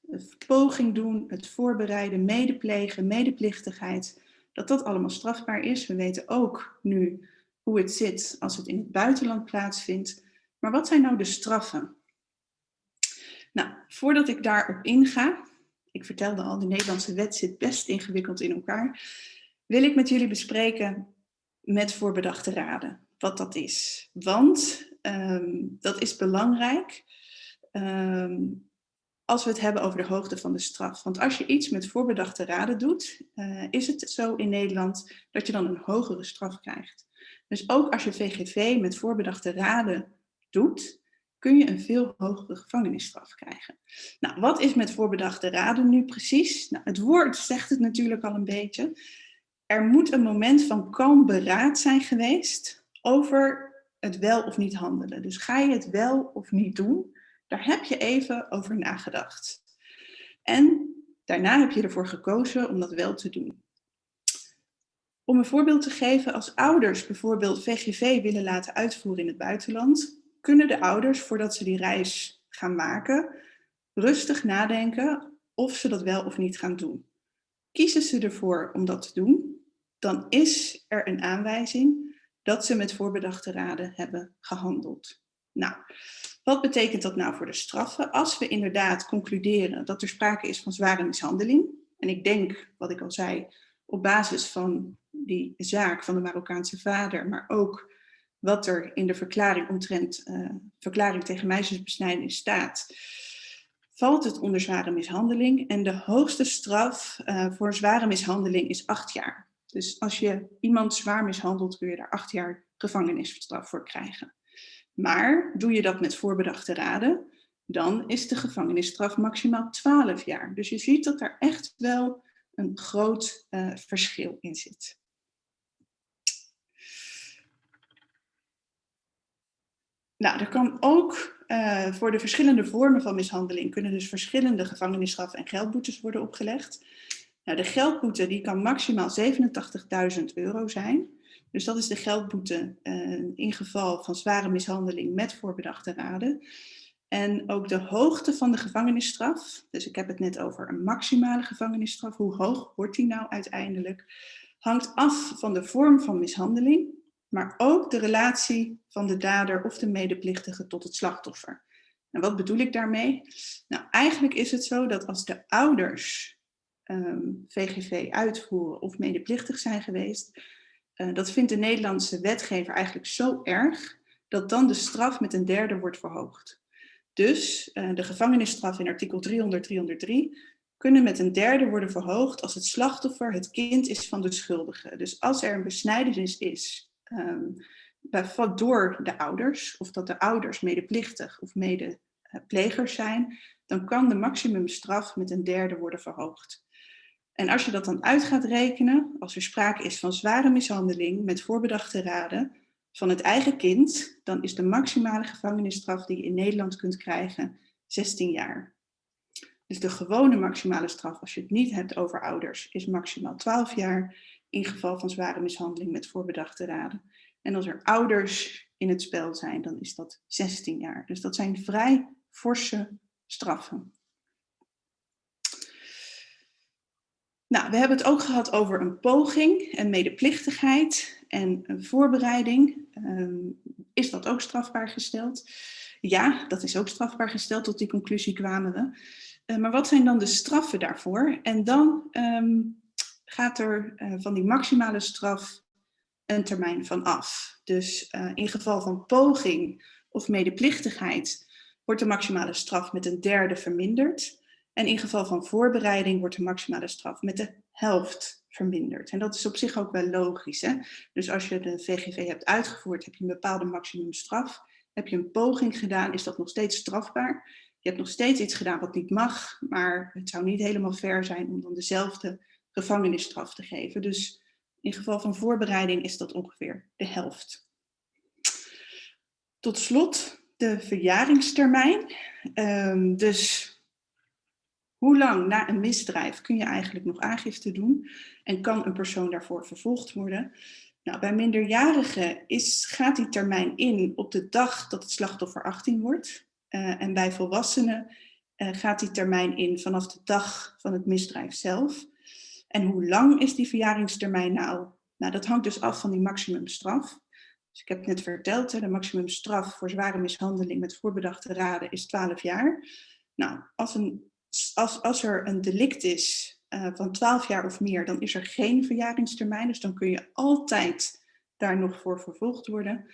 poging doen, het voorbereiden, medeplegen, medeplichtigheid, dat dat allemaal strafbaar is. We weten ook nu hoe het zit als het in het buitenland plaatsvindt. Maar wat zijn nou de straffen? Nou, voordat ik daarop inga, ik vertelde al, de Nederlandse wet zit best ingewikkeld in elkaar, wil ik met jullie bespreken met voorbedachte raden wat dat is. Want um, dat is belangrijk um, als we het hebben over de hoogte van de straf. Want als je iets met voorbedachte raden doet, uh, is het zo in Nederland dat je dan een hogere straf krijgt. Dus ook als je VGV met voorbedachte raden doet, kun je een veel hogere gevangenisstraf krijgen. Nou, wat is met voorbedachte raden nu precies? Nou, het woord zegt het natuurlijk al een beetje. Er moet een moment van kalm beraad zijn geweest over het wel of niet handelen. Dus ga je het wel of niet doen, daar heb je even over nagedacht. En daarna heb je ervoor gekozen om dat wel te doen. Om een voorbeeld te geven, als ouders bijvoorbeeld VGV willen laten uitvoeren in het buitenland, kunnen de ouders, voordat ze die reis gaan maken, rustig nadenken of ze dat wel of niet gaan doen. Kiezen ze ervoor om dat te doen, dan is er een aanwijzing dat ze met voorbedachte raden hebben gehandeld. Nou, wat betekent dat nou voor de straffen? Als we inderdaad concluderen dat er sprake is van zware mishandeling, en ik denk, wat ik al zei, op basis van die zaak van de Marokkaanse vader, maar ook wat er in de verklaring omtrent uh, verklaring tegen meisjesbesnijdenis staat, valt het onder zware mishandeling. En de hoogste straf uh, voor zware mishandeling is acht jaar. Dus als je iemand zwaar mishandelt, kun je daar acht jaar gevangenisstraf voor krijgen. Maar doe je dat met voorbedachte raden, dan is de gevangenisstraf maximaal 12 jaar. Dus je ziet dat daar echt wel een groot uh, verschil in zit. Nou, er kan ook uh, voor de verschillende vormen van mishandeling kunnen dus verschillende gevangenisstraffen en geldboetes worden opgelegd. Nou, de geldboete die kan maximaal 87.000 euro zijn. Dus dat is de geldboete uh, in geval van zware mishandeling met voorbedachte raden. En ook de hoogte van de gevangenisstraf, dus ik heb het net over een maximale gevangenisstraf, hoe hoog wordt die nou uiteindelijk, hangt af van de vorm van mishandeling, maar ook de relatie van de dader of de medeplichtige tot het slachtoffer. En wat bedoel ik daarmee? Nou, eigenlijk is het zo dat als de ouders um, ehm, VGV uitvoeren of medeplichtig zijn geweest, uh, dat vindt de Nederlandse wetgever eigenlijk zo erg, dat dan de straf met een derde wordt verhoogd. Dus uh, de gevangenisstraf in artikel 300, 303 kunnen met een derde worden verhoogd als het slachtoffer het kind is van de schuldige. Dus als er een besnijdenis is um, door de ouders, of dat de ouders medeplichtig of medeplegers zijn, dan kan de maximumstraf met een derde worden verhoogd. En als je dat dan uit gaat rekenen, als er sprake is van zware mishandeling met voorbedachte raden van het eigen kind, dan is de maximale gevangenisstraf die je in Nederland kunt krijgen 16 jaar. Dus de gewone maximale straf, als je het niet hebt over ouders, is maximaal 12 jaar in geval van zware mishandeling met voorbedachte raden. En als er ouders in het spel zijn, dan is dat 16 jaar. Dus dat zijn vrij forse straffen. Nou, we hebben het ook gehad over een poging en medeplichtigheid en een voorbereiding. Um, is dat ook strafbaar gesteld? Ja, dat is ook strafbaar gesteld. Tot die conclusie kwamen we. Uh, maar wat zijn dan de straffen daarvoor? En dan um, gaat er uh, van die maximale straf een termijn van af. Dus uh, in geval van poging of medeplichtigheid wordt de maximale straf met een derde verminderd. En in geval van voorbereiding wordt de maximale straf met de helft verminderd. En dat is op zich ook wel logisch. Hè? Dus als je de VGV hebt uitgevoerd, heb je een bepaalde maximumstraf. Heb je een poging gedaan, is dat nog steeds strafbaar. Je hebt nog steeds iets gedaan wat niet mag, maar het zou niet helemaal fair zijn om dan dezelfde gevangenisstraf te geven. Dus in geval van voorbereiding is dat ongeveer de helft. Tot slot de verjaringstermijn. Um, dus hoe lang na een misdrijf kun je eigenlijk nog aangifte doen en kan een persoon daarvoor vervolgd worden? Nou, bij minderjarigen is, gaat die termijn in op de dag dat het slachtoffer 18 wordt. Uh, en bij volwassenen uh, gaat die termijn in vanaf de dag van het misdrijf zelf. En hoe lang is die verjaringstermijn nou? Nou, dat hangt dus af van die maximumstraf. Dus ik heb net verteld, de maximumstraf voor zware mishandeling met voorbedachte raden is 12 jaar. Nou, als een als, als er een delict is uh, van 12 jaar of meer, dan is er geen verjaringstermijn. Dus dan kun je altijd daar nog voor vervolgd worden.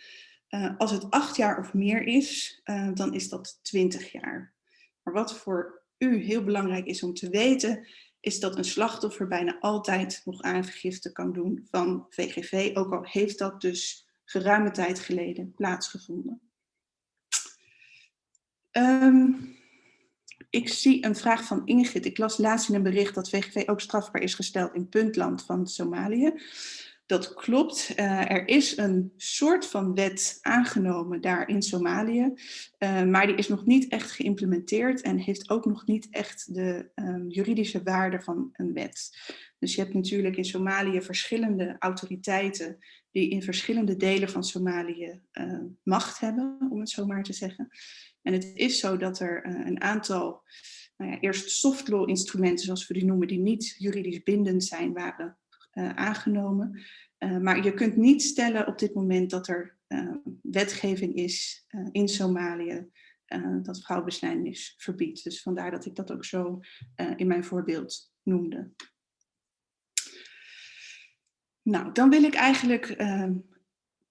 Uh, als het 8 jaar of meer is, uh, dan is dat 20 jaar. Maar wat voor u heel belangrijk is om te weten, is dat een slachtoffer bijna altijd nog aangifte kan doen van VGV, ook al heeft dat dus geruime tijd geleden plaatsgevonden. Um, ik zie een vraag van Ingrid. Ik las laatst in een bericht dat VGV ook strafbaar is gesteld in puntland van Somalië. Dat klopt. Uh, er is een soort van wet aangenomen daar in Somalië, uh, maar die is nog niet echt geïmplementeerd en heeft ook nog niet echt de um, juridische waarde van een wet. Dus je hebt natuurlijk in Somalië verschillende autoriteiten die in verschillende delen van Somalië uh, macht hebben, om het zo maar te zeggen. En het is zo dat er een aantal, nou ja, eerst soft law instrumenten, zoals we die noemen, die niet juridisch bindend zijn, waren aangenomen. Uh, maar je kunt niet stellen op dit moment dat er wetgeving is in Somalië dat vrouwenbesnijdenis verbiedt. Dus vandaar dat ik dat ook zo in mijn voorbeeld noemde. Nou, dan wil ik eigenlijk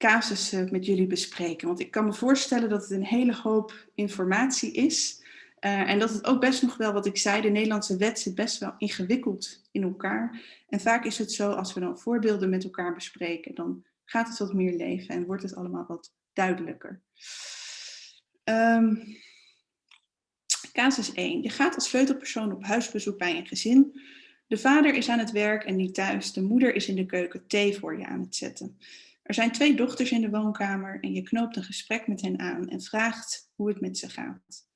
casussen met jullie bespreken. Want ik kan me voorstellen dat het een hele hoop informatie is. Uh, en dat het ook best nog wel, wat ik zei, de Nederlandse wet zit best wel ingewikkeld in elkaar. En vaak is het zo, als we dan voorbeelden met elkaar bespreken, dan gaat het wat meer leven en wordt het allemaal wat duidelijker. Um, casus 1. Je gaat als sleutelpersoon op huisbezoek bij een gezin. De vader is aan het werk en niet thuis. De moeder is in de keuken thee voor je aan het zetten. Er zijn twee dochters in de woonkamer en je knoopt een gesprek met hen aan en vraagt hoe het met ze gaat.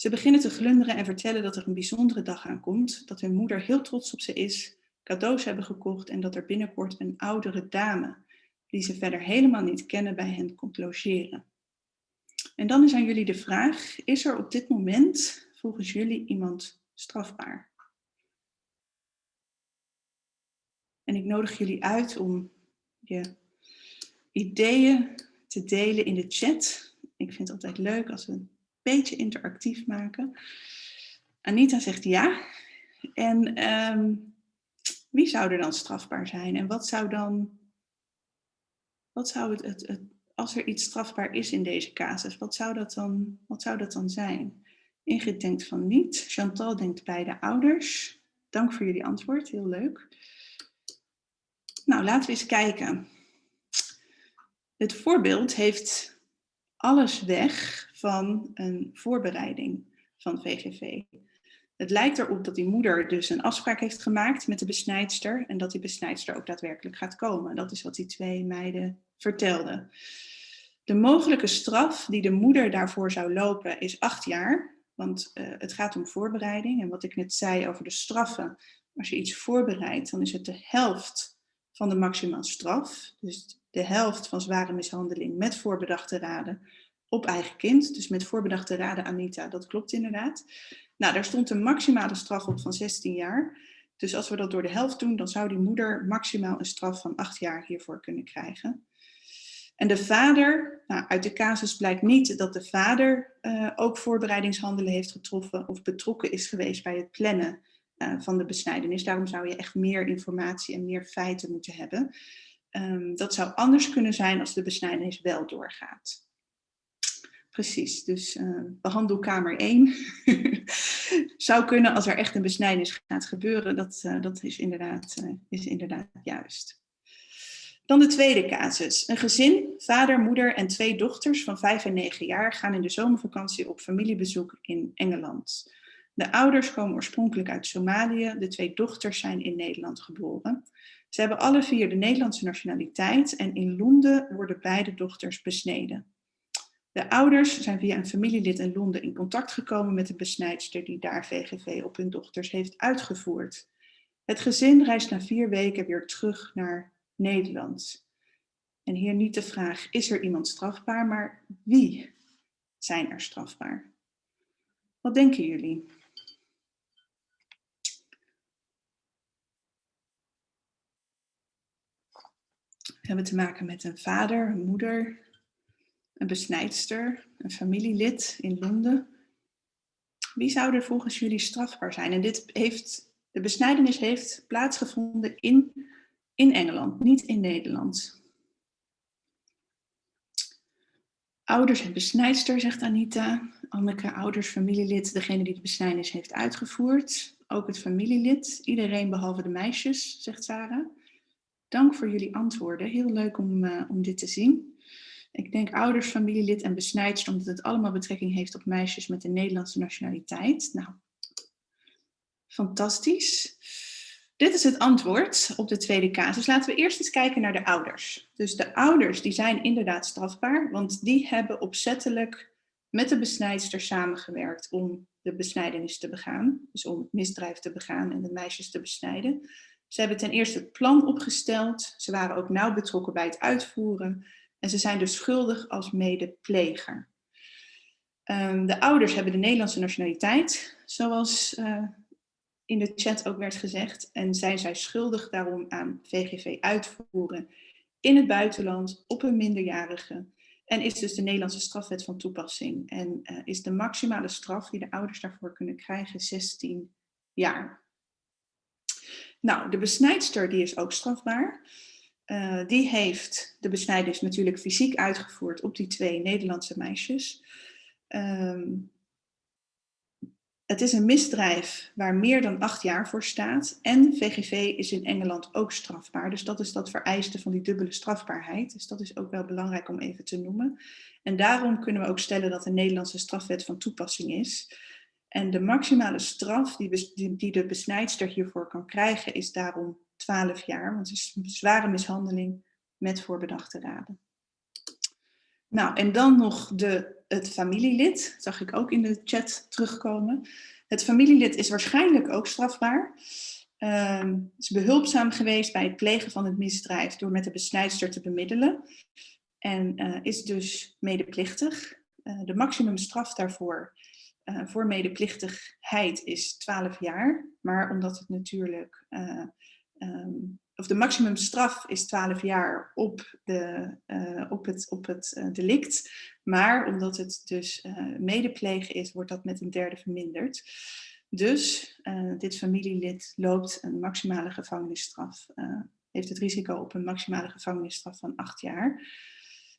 Ze beginnen te glunderen en vertellen dat er een bijzondere dag aankomt, dat hun moeder heel trots op ze is, cadeaus hebben gekocht en dat er binnenkort een oudere dame, die ze verder helemaal niet kennen, bij hen komt logeren. En dan is aan jullie de vraag, is er op dit moment volgens jullie iemand strafbaar? En ik nodig jullie uit om je ideeën te delen in de chat. Ik vind het altijd leuk als we beetje interactief maken. Anita zegt ja. En um, wie zou er dan strafbaar zijn? En wat zou dan, wat zou het, het, het, als er iets strafbaar is in deze casus, wat zou dat dan, wat zou dat dan zijn? Ingrid denkt van niet. Chantal denkt bij de ouders. Dank voor jullie antwoord, heel leuk. Nou, laten we eens kijken. Het voorbeeld heeft alles weg van een voorbereiding van VGV. Het lijkt erop dat die moeder dus een afspraak heeft gemaakt met de besnijdster en dat die besnijdster ook daadwerkelijk gaat komen. Dat is wat die twee meiden vertelden. De mogelijke straf die de moeder daarvoor zou lopen is acht jaar, want uh, het gaat om voorbereiding. En wat ik net zei over de straffen, als je iets voorbereidt, dan is het de helft van de maximaal straf. Dus de helft van zware mishandeling met voorbedachte raden op eigen kind. Dus met voorbedachte raden Anita, dat klopt inderdaad. Nou, daar stond een maximale straf op van 16 jaar. Dus als we dat door de helft doen, dan zou die moeder maximaal een straf van 8 jaar hiervoor kunnen krijgen. En de vader, nou, uit de casus blijkt niet dat de vader uh, ook voorbereidingshandelen heeft getroffen of betrokken is geweest bij het plannen uh, van de besnijdenis. Daarom zou je echt meer informatie en meer feiten moeten hebben. Um, dat zou anders kunnen zijn als de besnijdenis wel doorgaat. Precies, dus uh, behandelkamer 1 zou kunnen als er echt een besnijdenis gaat gebeuren. Dat, uh, dat is, inderdaad, uh, is inderdaad juist. Dan de tweede casus. Een gezin, vader, moeder en twee dochters van 5 en 9 jaar gaan in de zomervakantie op familiebezoek in Engeland. De ouders komen oorspronkelijk uit Somalië, de twee dochters zijn in Nederland geboren. Ze hebben alle vier de Nederlandse nationaliteit en in Londen worden beide dochters besneden. De ouders zijn via een familielid in Londen in contact gekomen met de besnijdster die daar VGV op hun dochters heeft uitgevoerd. Het gezin reist na vier weken weer terug naar Nederland. En hier niet de vraag, is er iemand strafbaar, maar wie zijn er strafbaar? Wat denken jullie? Hebben te maken met een vader, een moeder, een besnijdster, een familielid in Londen. Wie zou er volgens jullie strafbaar zijn? En dit heeft, de besnijdenis heeft plaatsgevonden in, in Engeland, niet in Nederland. Ouders en besnijdster, zegt Anita. Anneke, ouders, familielid, degene die de besnijdenis heeft uitgevoerd. Ook het familielid, iedereen behalve de meisjes, zegt Sarah. Dank voor jullie antwoorden. Heel leuk om, uh, om dit te zien. Ik denk ouders, familielid en besnijdster, omdat het allemaal betrekking heeft op meisjes met een Nederlandse nationaliteit. Nou, fantastisch. Dit is het antwoord op de tweede casus. Laten we eerst eens kijken naar de ouders. Dus de ouders die zijn inderdaad strafbaar, want die hebben opzettelijk met de besnijdster samengewerkt om de besnijdenis te begaan. Dus om misdrijf te begaan en de meisjes te besnijden. Ze hebben ten eerste het plan opgesteld. Ze waren ook nauw betrokken bij het uitvoeren. En ze zijn dus schuldig als medepleger. Um, de ouders hebben de Nederlandse nationaliteit, zoals uh, in de chat ook werd gezegd. En zijn zij schuldig daarom aan VGV uitvoeren in het buitenland op een minderjarige. En is dus de Nederlandse strafwet van toepassing. En uh, is de maximale straf die de ouders daarvoor kunnen krijgen 16 jaar. Nou, de besnijdster die is ook strafbaar. Uh, die heeft de besnijdenis natuurlijk fysiek uitgevoerd op die twee Nederlandse meisjes. Um, het is een misdrijf waar meer dan acht jaar voor staat. En VGV is in Engeland ook strafbaar. Dus dat is dat vereiste van die dubbele strafbaarheid. Dus dat is ook wel belangrijk om even te noemen. En daarom kunnen we ook stellen dat de Nederlandse strafwet van toepassing is. En de maximale straf die, die de besnijdster hiervoor kan krijgen is daarom 12 jaar. Want het is een zware mishandeling met voorbedachte raden. Nou, en dan nog de, het familielid, dat zag ik ook in de chat terugkomen. Het familielid is waarschijnlijk ook strafbaar. Uh, is behulpzaam geweest bij het plegen van het misdrijf door met de besnijdster te bemiddelen. En uh, is dus medeplichtig. Uh, de maximumstraf daarvoor uh, voor medeplichtigheid is 12 jaar. Maar omdat het natuurlijk um, of de maximumstraf is 12 jaar op, de, uh, op het, op het delict. Maar omdat het dus medeplegen is, wordt dat met een derde verminderd. Dus dit familielid loopt een maximale gevangenisstraf, heeft het risico op een maximale gevangenisstraf van 8 jaar.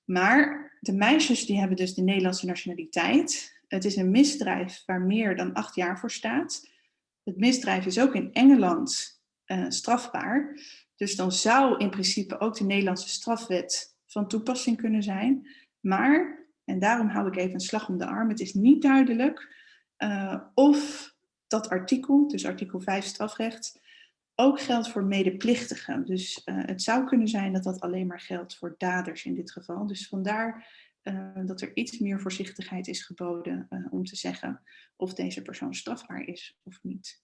Maar de meisjes die hebben dus de Nederlandse nationaliteit. Het is een misdrijf waar meer dan 8 jaar voor staat. Het misdrijf is ook in Engeland strafbaar. Dus dan zou in principe ook de Nederlandse strafwet van toepassing kunnen zijn. Maar, en daarom hou ik even een slag om de arm, het is niet duidelijk uh, of dat artikel, dus artikel 5 strafrecht, ook geldt voor medeplichtigen. Dus uh, het zou kunnen zijn dat dat alleen maar geldt voor daders in dit geval. Dus vandaar uh, dat er iets meer voorzichtigheid is geboden om te zeggen of deze persoon strafbaar is of niet.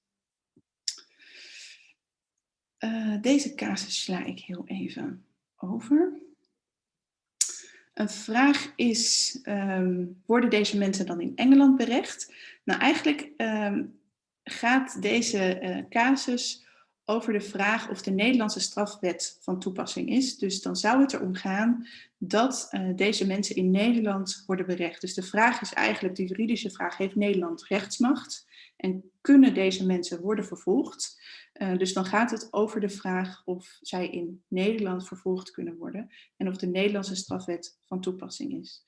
Uh, deze casus sla ik heel even over. Een vraag is, um, worden deze mensen dan in Engeland berecht? Nou, eigenlijk um, gaat deze casus over de vraag of de Nederlandse strafwet van toepassing is. Dus dan zou het erom gaan dat uh, deze mensen in Nederland worden berecht. Dus de vraag is eigenlijk, de juridische vraag, heeft Nederland rechtsmacht? En kunnen deze mensen worden vervolgd? Uh, dus dan gaat het over de vraag of zij in Nederland vervolgd kunnen worden en of de Nederlandse strafwet van toepassing is.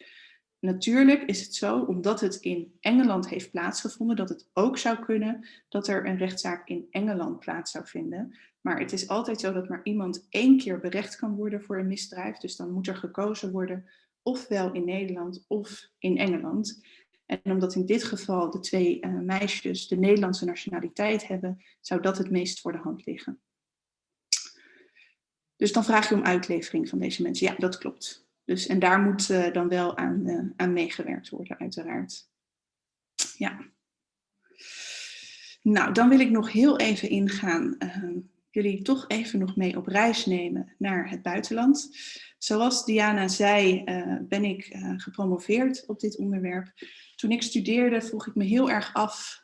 Natuurlijk is het zo, omdat het in Engeland heeft plaatsgevonden, dat het ook zou kunnen dat er een rechtszaak in Engeland plaats zou vinden. Maar het is altijd zo dat maar iemand één keer berecht kan worden voor een misdrijf. Dus dan moet er gekozen worden ofwel in Nederland of in Engeland. En omdat in dit geval de twee uh, meisjes de Nederlandse nationaliteit hebben, zou dat het meest voor de hand liggen. Dus dan vraag je om uitlevering van deze mensen. Ja, dat klopt. Dus, en daar moet uh, dan wel aan, uh, aan meegewerkt worden, uiteraard. Ja. Nou, dan wil ik nog heel even ingaan, jullie toch even nog mee op reis nemen naar het buitenland. Zoals Diana zei, ben ik gepromoveerd op dit onderwerp. Toen ik studeerde vroeg ik me heel erg af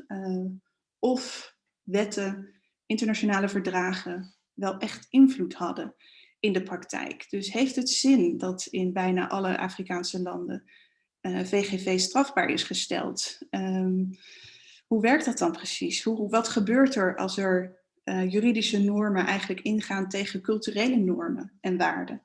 of wetten, internationale verdragen wel echt invloed hadden in de praktijk. Dus heeft het zin dat in bijna alle Afrikaanse landen uh, eh, VGV strafbaar is gesteld? Um, hoe werkt dat dan precies? Hoe, wat gebeurt er als er uh, juridische normen eigenlijk ingaan tegen culturele normen en waarden?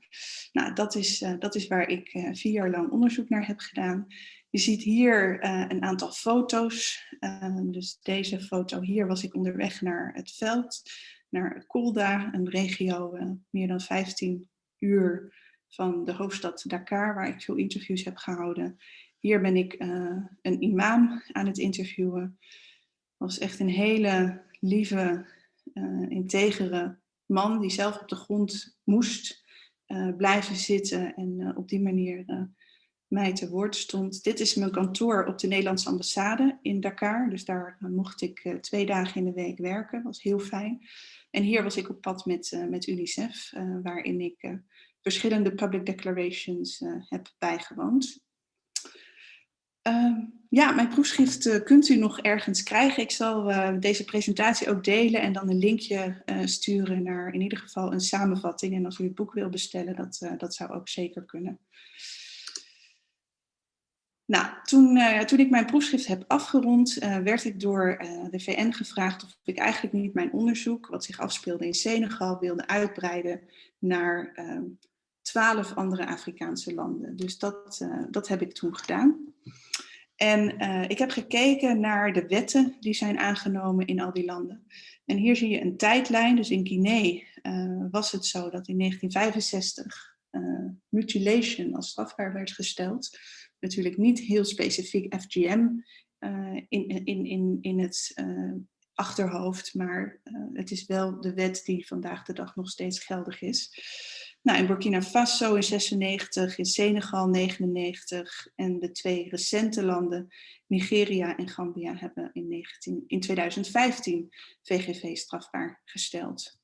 Nou, dat is, uh, dat is waar ik vier jaar lang onderzoek naar heb gedaan. Je ziet hier een aantal foto's. Uh, dus deze foto hier was ik onderweg naar het veld, naar Kolda, een regio uh, meer dan 15 uur van de hoofdstad Dakar, waar ik veel interviews heb gehouden. Hier ben ik een imam aan het interviewen. was echt een hele lieve, integere man die zelf op de grond moest blijven zitten en op die manier mij te woord stond. Dit is mijn kantoor op de Nederlandse ambassade in Dakar. Dus daar mocht ik twee dagen in de week werken. Was heel fijn. En hier was ik op pad met, uh, met UNICEF, uh, waarin ik verschillende public declarations heb bijgewoond. Ehm, ja, mijn proefschrift kunt u nog ergens krijgen. Ik zal deze presentatie ook delen en dan een linkje sturen naar in ieder geval een samenvatting. En als u het boek wil bestellen, dat, dat zou ook zeker kunnen. Nou, toen, uh, toen ik mijn proefschrift heb afgerond, uh, werd ik door uh, de VN gevraagd of ik eigenlijk niet mijn onderzoek, wat zich afspeelde in Senegal, wilde uitbreiden naar ehm, twaalf andere Afrikaanse landen. Dus dat, dat heb ik toen gedaan. En ik heb gekeken naar de wetten die zijn aangenomen in al die landen. En hier zie je een tijdlijn. Dus in Guinea was het zo dat in 1965 mutilation als strafbaar werd gesteld natuurlijk niet heel specifiek FGM uh, in, in, in, in het uh, achterhoofd, maar uh, het is wel de wet die vandaag de dag nog steeds geldig is. Nou, in Burkina Faso in 96, in Senegal 99 en de twee recente landen, Nigeria en Gambia, hebben in, 19, in 2015 VGV strafbaar gesteld.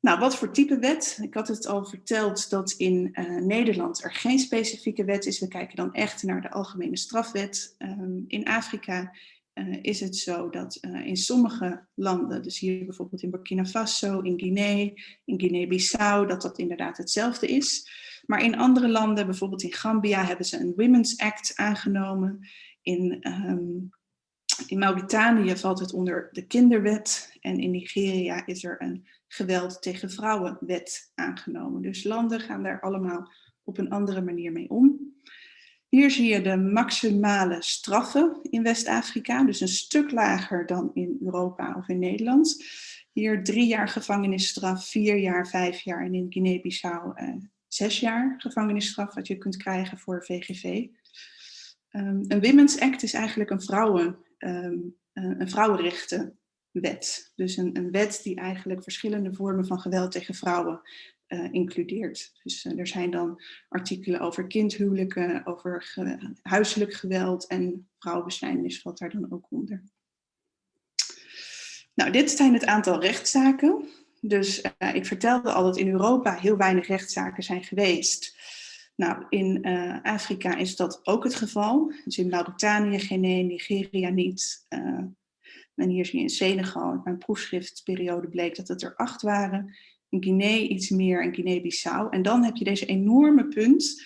Nou, wat voor type wet? Ik had het al verteld dat in uh, Nederland er geen specifieke wet is. We kijken dan echt naar de algemene strafwet. Um, in Afrika uh, is het zo dat uh, in sommige landen, dus hier bijvoorbeeld in Burkina Faso, in Guinea, in Guinea-Bissau, dat dat inderdaad hetzelfde is. Maar in andere landen, bijvoorbeeld in Gambia, hebben ze een Women's Act aangenomen. In, um, in Mauritanië valt het onder de kinderwet en in Nigeria is er een geweld tegen vrouwenwet aangenomen. Dus landen gaan daar allemaal op een andere manier mee om. Hier zie je de maximale straffen in West-Afrika, dus een stuk lager dan in Europa of in Nederland. Hier drie jaar gevangenisstraf, vier jaar, vijf jaar en in Guinea-Bissau eh, zes jaar gevangenisstraf wat je kunt krijgen voor VGV. Ehm, een Women's Act is eigenlijk een, vrouwen, um, een vrouwenrechtenwet. Dus een, een, wet die eigenlijk verschillende vormen van geweld tegen vrouwen uh, includeert. Dus uh, er zijn dan artikelen over kindhuwelijken, over huiselijk geweld en vrouwenbesnijdenis valt daar dan ook onder. Nou, dit zijn het aantal rechtszaken. Dus uh, ik vertelde al dat in Europa heel weinig rechtszaken zijn geweest. Nou, in Afrika is dat ook het geval. Dus in Mauritanië één, Nigeria niet. En hier zie je in Senegal, in mijn proefschriftperiode bleek dat het er acht waren in Guinea iets meer en Guinea-Bissau. En dan heb je deze enorme punt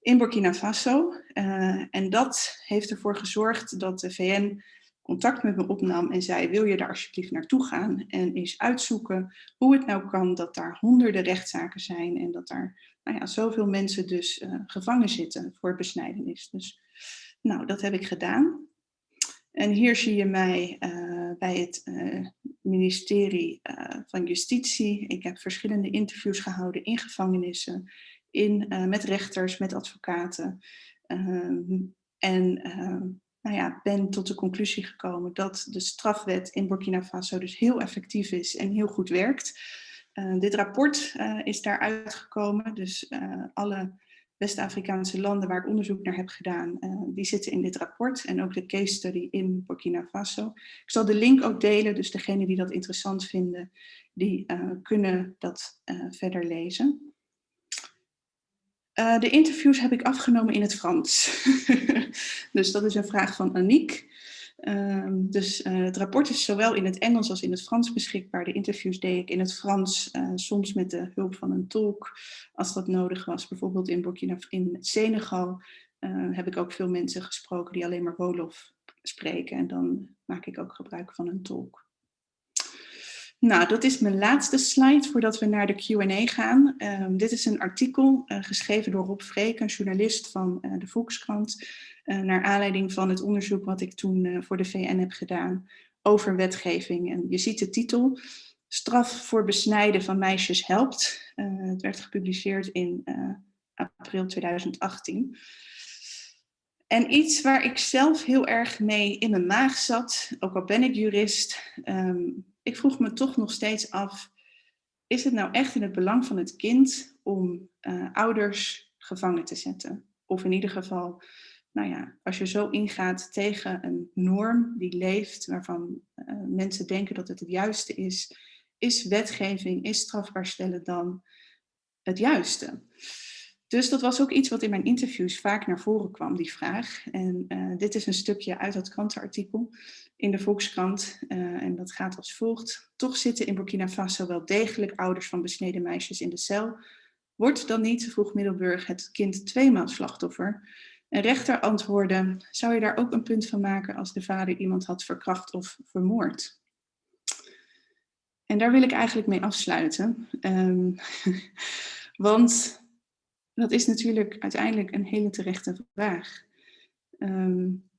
in Burkina Faso. Uh, en dat heeft ervoor gezorgd dat de VN contact met me opnam en zei, wil je daar alsjeblieft naartoe gaan en eens uitzoeken hoe het nou kan dat daar honderden rechtszaken zijn en dat daar nou ja, zoveel mensen dus uh, gevangen zitten voor besnijdenis. Dus nou, dat heb ik gedaan. En hier zie je mij uh, bij het uh, ministerie uh, van Justitie. Ik heb verschillende interviews gehouden in gevangenissen, in, met rechters, met advocaten. Ehm, en ehm, nou ja, ben tot de conclusie gekomen dat de strafwet in Burkina Faso dus heel effectief is en heel goed werkt. dit rapport is daar uitgekomen, dus alle West-Afrikaanse landen waar ik onderzoek naar heb gedaan, uh, die zitten in dit rapport en ook de case study in Burkina Faso. Ik zal de link ook delen, dus degenen die dat interessant vinden, die uh, kunnen dat uh, verder lezen. de interviews heb ik afgenomen in het Frans. dus dat is een vraag van Aniek. Um, dus uh, het rapport is zowel in het Engels als in het Frans beschikbaar. De interviews deed ik in het Frans, uh, soms met de hulp van een tolk, als dat nodig was. Bijvoorbeeld in Burkina in Senegal uh, heb ik ook veel mensen gesproken die alleen maar Wolof spreken. En dan maak ik ook gebruik van een tolk. Nou, dat is mijn laatste slide voordat we naar de Q&A gaan. Um, dit is een artikel geschreven door Rob Freek, een journalist van de Volkskrant. Uh, naar aanleiding van het onderzoek wat ik toen voor de VN heb gedaan over wetgeving. En je ziet de titel, Straf voor besnijden van meisjes helpt. Het werd gepubliceerd in april 2018. En iets waar ik zelf heel erg mee in mijn maag zat, ook al ben ik jurist, um, ik vroeg me toch nog steeds af, is het nou echt in het belang van het kind om ouders gevangen te zetten? Of in ieder geval nou ja, als je zo ingaat tegen een norm die leeft, waarvan uh, mensen denken dat het het juiste is, is wetgeving, is strafbaar stellen dan het juiste? Dus dat was ook iets wat in mijn interviews vaak naar voren kwam, die vraag. En uh, dit is een stukje uit dat krantenartikel in de Volkskrant. Uh, en dat gaat als volgt. Toch zitten in Burkina Faso wel degelijk ouders van besneden meisjes in de cel. Wordt dan niet, vroeg Middelburg, het kind tweemaal slachtoffer? Een rechter antwoordde, zou je daar ook een punt van maken als de vader iemand had verkracht of vermoord? En daar wil ik eigenlijk mee afsluiten. Um, want dat is natuurlijk uiteindelijk een hele terechte vraag. Um,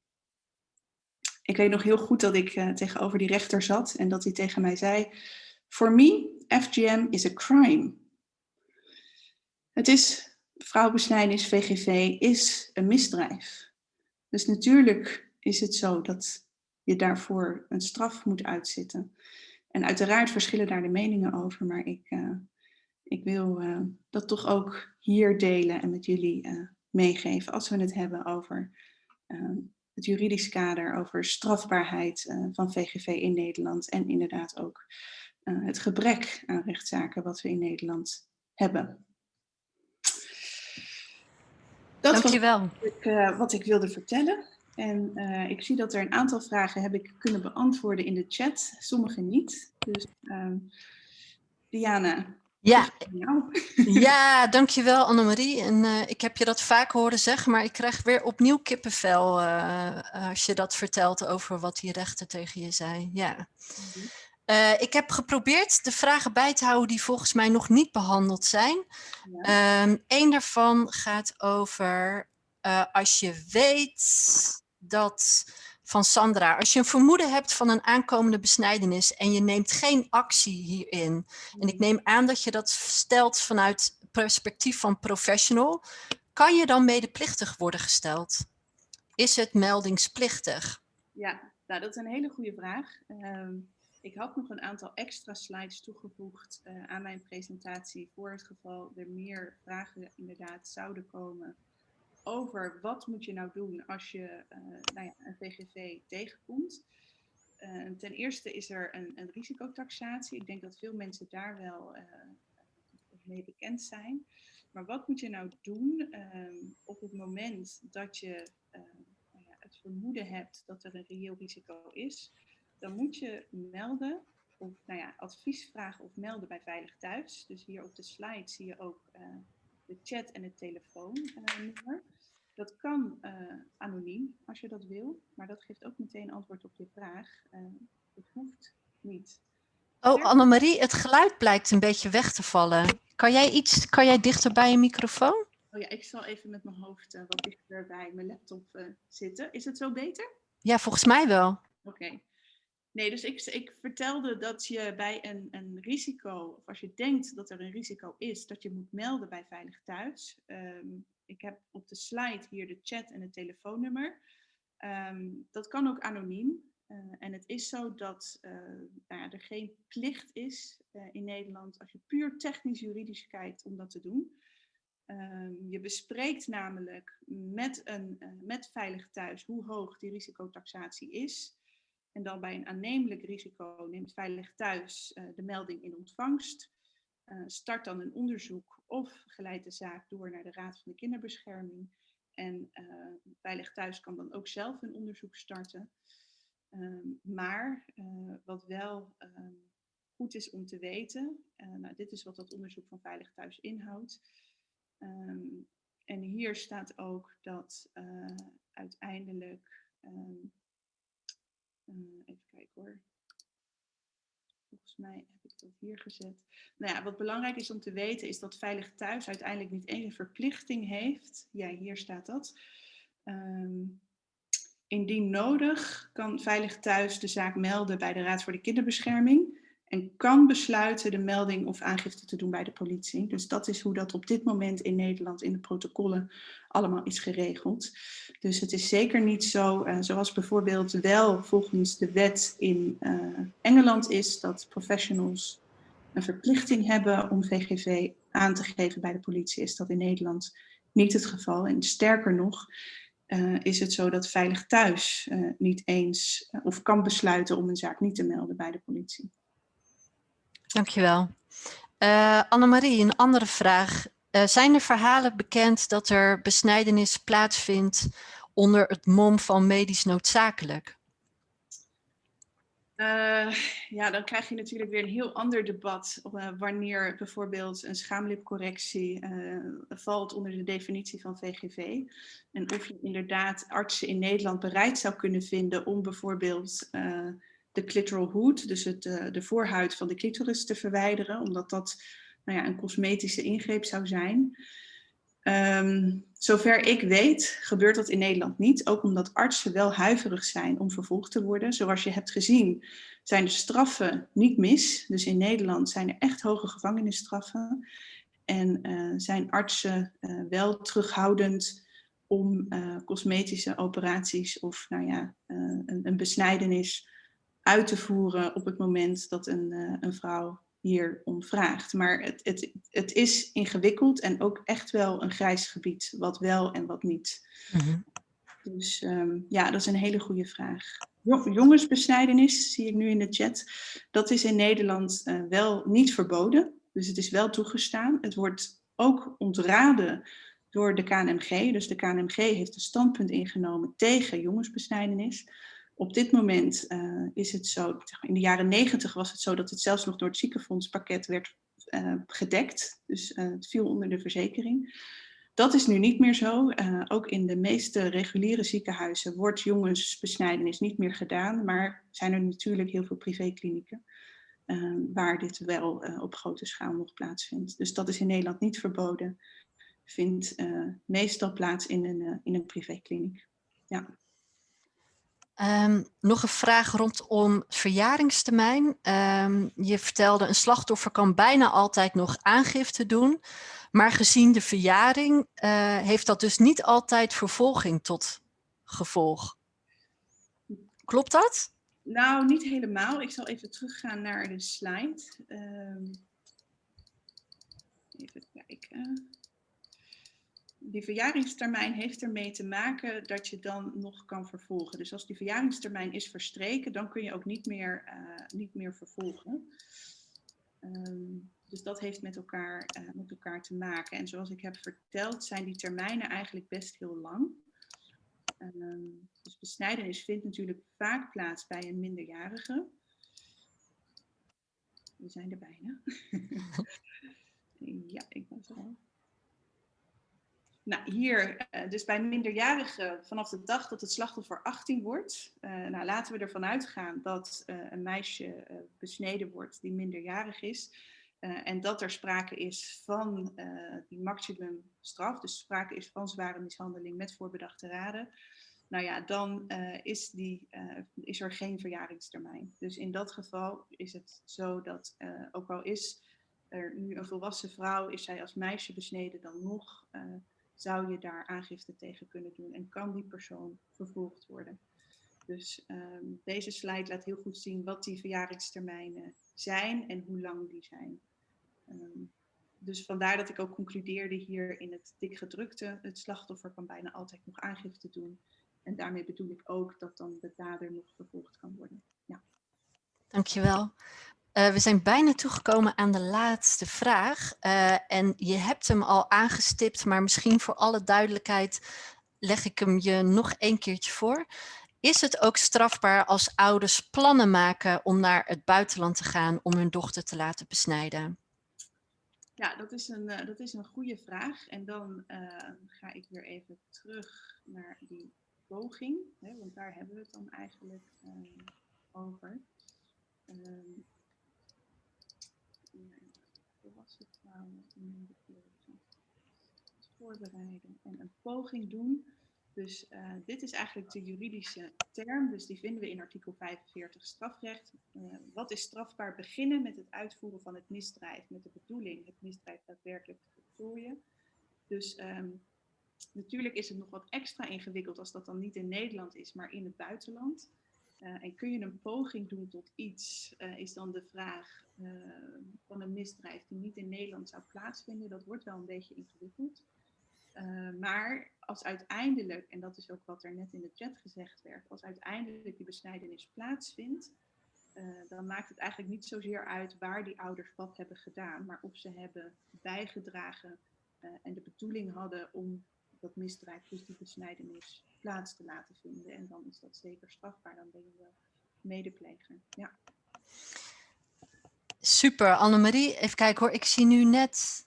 ik weet nog heel goed dat ik uh, tegenover die rechter zat en dat hij tegen mij zei, For me, FGM is a crime. Het is vrouwenbesnijdenis, VGV, is een misdrijf. Dus natuurlijk is het zo dat je daarvoor een straf moet uitzitten. En uiteraard verschillen daar de meningen over, maar ik, uh, ik wil dat toch ook hier delen en met jullie meegeven als we het hebben over het juridisch kader, over strafbaarheid van VGV in Nederland en inderdaad ook het gebrek aan rechtszaken wat we in Nederland hebben. Dat Dankjewel. was wat ik, wat ik wilde vertellen. En uh, ik zie dat er een aantal vragen heb ik kunnen beantwoorden in de chat, sommige niet. Dus uh, Diana. Ja. ja, dankjewel Annemarie. En uh, ik heb je dat vaak horen zeggen, maar ik krijg weer opnieuw kippenvel als je dat vertelt over wat die rechter tegen je zei. Ja. Uh, ik heb geprobeerd de vragen bij te houden die volgens mij nog niet behandeld zijn. Ja. Eén daarvan gaat over als je weet dat van Sandra, als je een vermoeden hebt van een aankomende besnijdenis en je neemt geen actie hierin. En ik neem aan dat je dat stelt vanuit perspectief van professional. Kan je dan medeplichtig worden gesteld? Is het meldingsplichtig? Ja, nou, dat is een hele goede vraag. Um... Ik had nog een aantal extra slides toegevoegd uh, aan mijn presentatie voor het geval er meer vragen inderdaad zouden komen over wat moet je nou doen als je uh, nou ja, een VGV tegenkomt. Uh, ten eerste is er een, een, risicotaxatie. Ik denk dat veel mensen daar wel mee bekend zijn. Maar wat moet je nou doen ehm, op het moment dat je nou het vermoeden hebt dat er een reëel risico is? dan moet je melden of nou ja, advies vragen of melden bij Veilig Thuis. Dus hier op de slide zie je ook de chat en het telefoonnummer. dat kan uh, anoniem als je dat wil, maar dat geeft ook meteen antwoord op je vraag. Uh, het hoeft niet. Oh, Annemarie, het geluid blijkt een beetje weg te vallen. Kan jij, iets, kan jij dichter bij je microfoon? Oh ja, ik zal even met mijn hoofd wat dichter bij mijn laptop zitten. Is het zo beter? Ja, volgens mij wel. Oké. Okay. Nee, dus ik, ik vertelde dat je bij een, een risico, of als je denkt dat er een risico is, dat je moet melden bij Veilig Thuis. Um, ik heb op de slide hier de chat en het telefoonnummer. Um, dat kan ook anoniem. Uh, en het is zo dat uh, nou ja, er geen plicht is uh, in Nederland, als je puur technisch-juridisch kijkt, om dat te doen. Um, je bespreekt namelijk met, een, met Veilig Thuis hoe hoog die risicotaxatie is. En dan bij een aannemelijk risico neemt Veilig Thuis uh, de melding in ontvangst. Uh, start dan een onderzoek of geleidt de zaak door naar de Raad van de Kinderbescherming. En uh, Veilig Thuis kan dan ook zelf een onderzoek starten. Um, maar wat wel um, goed is om te weten, nou, dit is wat dat onderzoek van Veilig Thuis inhoudt. Um, en hier staat ook dat uiteindelijk uh, even kijken hoor. Volgens mij heb ik dat hier gezet. Nou ja, wat belangrijk is om te weten is dat Veilig Thuis uiteindelijk niet een verplichting heeft. Ja, hier staat dat. Um, indien nodig kan Veilig Thuis de zaak melden bij de Raad voor de Kinderbescherming en kan besluiten de melding of aangifte te doen bij de politie. Dus dat is hoe dat op dit moment in Nederland in de protocollen allemaal is geregeld. Dus het is zeker niet zo, uh, zoals bijvoorbeeld wel volgens de wet in uh, Engeland is, dat professionals een verplichting hebben om VGV aan te geven bij de politie, is dat in Nederland niet het geval. En sterker nog, uh, is het zo dat Veilig Thuis niet eens of kan besluiten om een zaak niet te melden bij de politie. Dankjewel. Uh, Annemarie, een andere vraag. Uh, zijn er verhalen bekend dat er besnijdenis plaatsvindt onder het mom van medisch noodzakelijk? Uh, ja, dan krijg je natuurlijk weer een heel ander debat wanneer bijvoorbeeld een schaamlipcorrectie valt onder de definitie van VGV. En of je inderdaad artsen in Nederland bereid zou kunnen vinden om bijvoorbeeld de clitoral hood, dus het, uh, de voorhuid van de clitoris te verwijderen, omdat dat nou ja, een cosmetische ingreep zou zijn. Um, zover ik weet gebeurt dat in Nederland niet, ook omdat artsen wel huiverig zijn om vervolgd te worden. Zoals je hebt gezien zijn de straffen niet mis, dus in Nederland zijn er echt hoge gevangenisstraffen. En uh, zijn artsen uh, wel terughoudend om cosmetische operaties of nou ja, een, een besnijdenis uit te voeren op het moment dat een, uh, een vrouw hier om vraagt. Maar het, het, het is ingewikkeld en ook echt wel een grijs gebied, wat wel en wat niet. Mhm. Dus ehm, ja, dat is een hele goede vraag. Jongensbesnijdenis, zie ik nu in de chat, dat is in Nederland uh, wel niet verboden. Dus het is wel toegestaan. Het wordt ook ontraden door de KNMG. Dus de KNMG heeft een standpunt ingenomen tegen jongensbesnijdenis. Op dit moment uh, is het zo, in de jaren negentig was het zo dat het zelfs nog door het ziekenfondspakket werd uh, gedekt. Dus uh, het viel onder de verzekering. Dat is nu niet meer zo. ook in de meeste reguliere ziekenhuizen wordt jongensbesnijdenis niet meer gedaan. Maar zijn er natuurlijk heel veel privéklinieken waar dit wel op grote schaal nog plaatsvindt. Dus dat is in Nederland niet verboden. Vindt meestal plaats in een, in een privékliniek. Ja. Um, nog een vraag rondom verjaringstermijn. Um, je vertelde een slachtoffer kan bijna altijd nog aangifte doen. Maar gezien de verjaring uh, heeft dat dus niet altijd vervolging tot gevolg. Klopt dat? Nou, niet helemaal. Ik zal even teruggaan naar de slide. Um, even kijken die verjaringstermijn heeft ermee te maken dat je dan nog kan vervolgen. Dus als die verjaringstermijn is verstreken, dan kun je ook niet meer, uh, niet meer vervolgen. Um, dus dat heeft met elkaar, uh, met elkaar te maken. En zoals ik heb verteld, zijn die termijnen eigenlijk best heel lang. Um, dus besnijdenis vindt natuurlijk vaak plaats bij een minderjarige. We zijn er bijna. ja, ik was er al. Nou, hier, eh, dus bij minderjarigen vanaf de dag dat het slachtoffer 18 wordt. Uh, nou, laten we ervan uitgaan dat uh, een meisje besneden wordt die minderjarig is. en dat er sprake is van die maximumstraf, dus sprake is van zware mishandeling met voorbedachte raden. Nou ja, dan is, die, is er geen verjaringstermijn. Dus in dat geval is het zo dat, ook al is er nu een volwassen vrouw, is zij als meisje besneden dan nog zou je daar aangifte tegen kunnen doen en kan die persoon vervolgd worden. Dus um, deze slide laat heel goed zien wat die verjaringstermijnen zijn en hoe lang die zijn. Um, dus vandaar dat ik ook concludeerde hier in het dikgedrukte, het slachtoffer kan bijna altijd nog aangifte doen. En daarmee bedoel ik ook dat dan de dader nog vervolgd kan worden. Ja. Dankjewel. Uh, we zijn bijna toegekomen aan de laatste vraag. Uh, en je hebt hem al aangestipt, maar misschien voor alle duidelijkheid leg ik hem je nog een keertje voor. Is het ook strafbaar als ouders plannen maken om naar het buitenland te gaan om hun dochter te laten besnijden? Ja, dat is een, uh, dat is een goede vraag. En dan ga ik weer even terug naar die poging, hè, want daar hebben we het dan eigenlijk over. Um, voorbereiden en een poging doen. Dus uh, dit is eigenlijk de juridische term, dus die vinden we in artikel 45 strafrecht. Uh, wat is strafbaar? Beginnen met het uitvoeren van het misdrijf, met de bedoeling het misdrijf daadwerkelijk te voltooien. Dus um, natuurlijk is het nog wat extra ingewikkeld als dat dan niet in Nederland is, maar in het buitenland. Uh, en kun je een poging doen tot iets, uh, is dan de vraag uh, van een misdrijf die niet in Nederland zou plaatsvinden. Dat wordt wel een beetje ingewikkeld. maar als uiteindelijk, en dat is ook wat er net in de chat gezegd werd, als uiteindelijk die besnijdenis plaatsvindt, dan maakt het eigenlijk niet zozeer uit waar die ouders wat hebben gedaan, maar of ze hebben bijgedragen en de bedoeling hadden om dat misdrijf, dus die besnijdenis, plaats te laten vinden. En dan is dat zeker strafbaar, dan ben je wel medepleger. Ja. Super, Annemarie. Even kijken hoor, ik zie nu net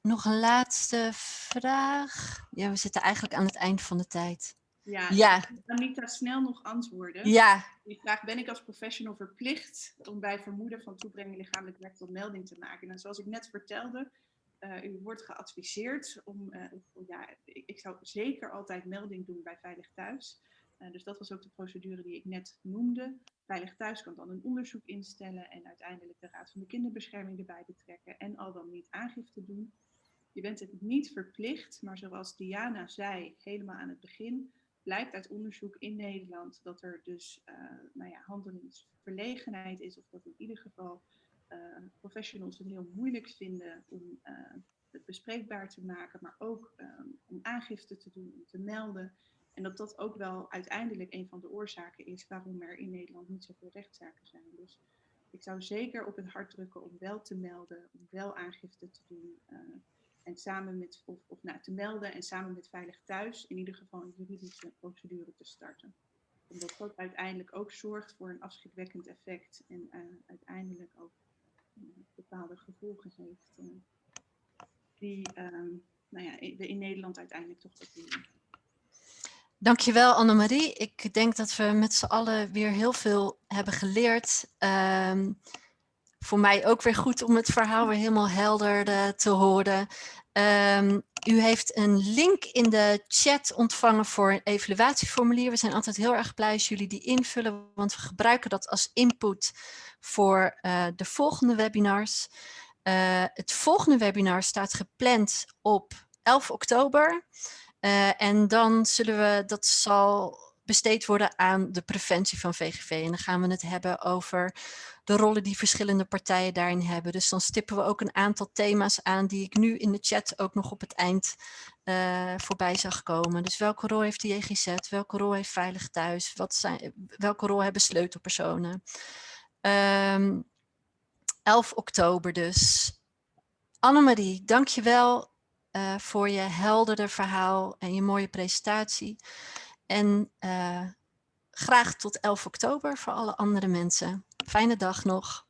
nog een laatste vraag. Ja, we zitten eigenlijk aan het eind van de tijd. Ja, ja. Anita, snel nog antwoorden. Ja. Die vraag, ben ik als professional verplicht om bij vermoeden van toebrenging lichamelijk werk tot melding te maken? En zoals ik net vertelde, uh, u wordt geadviseerd om, uh, ja, ik, zou zeker altijd melding doen bij Veilig Thuis. Uh, dus dat was ook de procedure die ik net noemde. Veilig Thuis kan dan een onderzoek instellen en uiteindelijk de Raad van de Kinderbescherming erbij betrekken en al dan niet aangifte doen. Je bent het niet verplicht, maar zoals Diana zei helemaal aan het begin, blijkt uit onderzoek in Nederland dat er dus nou ja, handelingsverlegenheid is of dat in ieder geval professionals het heel moeilijk vinden om het bespreekbaar te maken, maar ook ehm, om aangifte te doen, om te melden. En dat dat ook wel uiteindelijk een van de oorzaken is waarom er in Nederland niet zoveel rechtszaken zijn. Dus ik zou zeker op het hart drukken om wel te melden, om wel aangifte te doen. Uh, en samen met, of, nou, te melden en samen met Veilig Thuis in ieder geval een juridische procedure te starten. Omdat dat uiteindelijk ook zorgt voor een afschrikwekkend effect en uiteindelijk ook bepaalde gevolgen heeft. die ehm, nou ja, in Nederland uiteindelijk toch doen. Dankjewel Annemarie. Ik denk dat we met z'n allen weer heel veel hebben geleerd. Um, voor mij ook weer goed om het verhaal weer helemaal helder te horen. Um, u heeft een link in de chat ontvangen voor een evaluatieformulier. We zijn altijd heel erg blij als jullie die invullen, want we gebruiken dat als input voor uh, de volgende webinars. Uh, het volgende webinar staat gepland op 11 oktober. Uh, en dan zullen we, dat zal besteed worden aan de preventie van VGV. En dan gaan we het hebben over de rollen die verschillende partijen daarin hebben. Dus dan stippen we ook een aantal thema's aan die ik nu in de chat ook nog op het eind uh, voorbij zag komen. Dus welke rol heeft de JGZ? Welke rol heeft Veilig Thuis? Wat zijn, welke rol hebben sleutelpersonen? Um, ehm, 11 oktober dus. Annemarie, dankjewel uh, voor je heldere verhaal en je mooie presentatie. En uh, graag tot 11 oktober voor alle andere mensen. Fijne dag nog.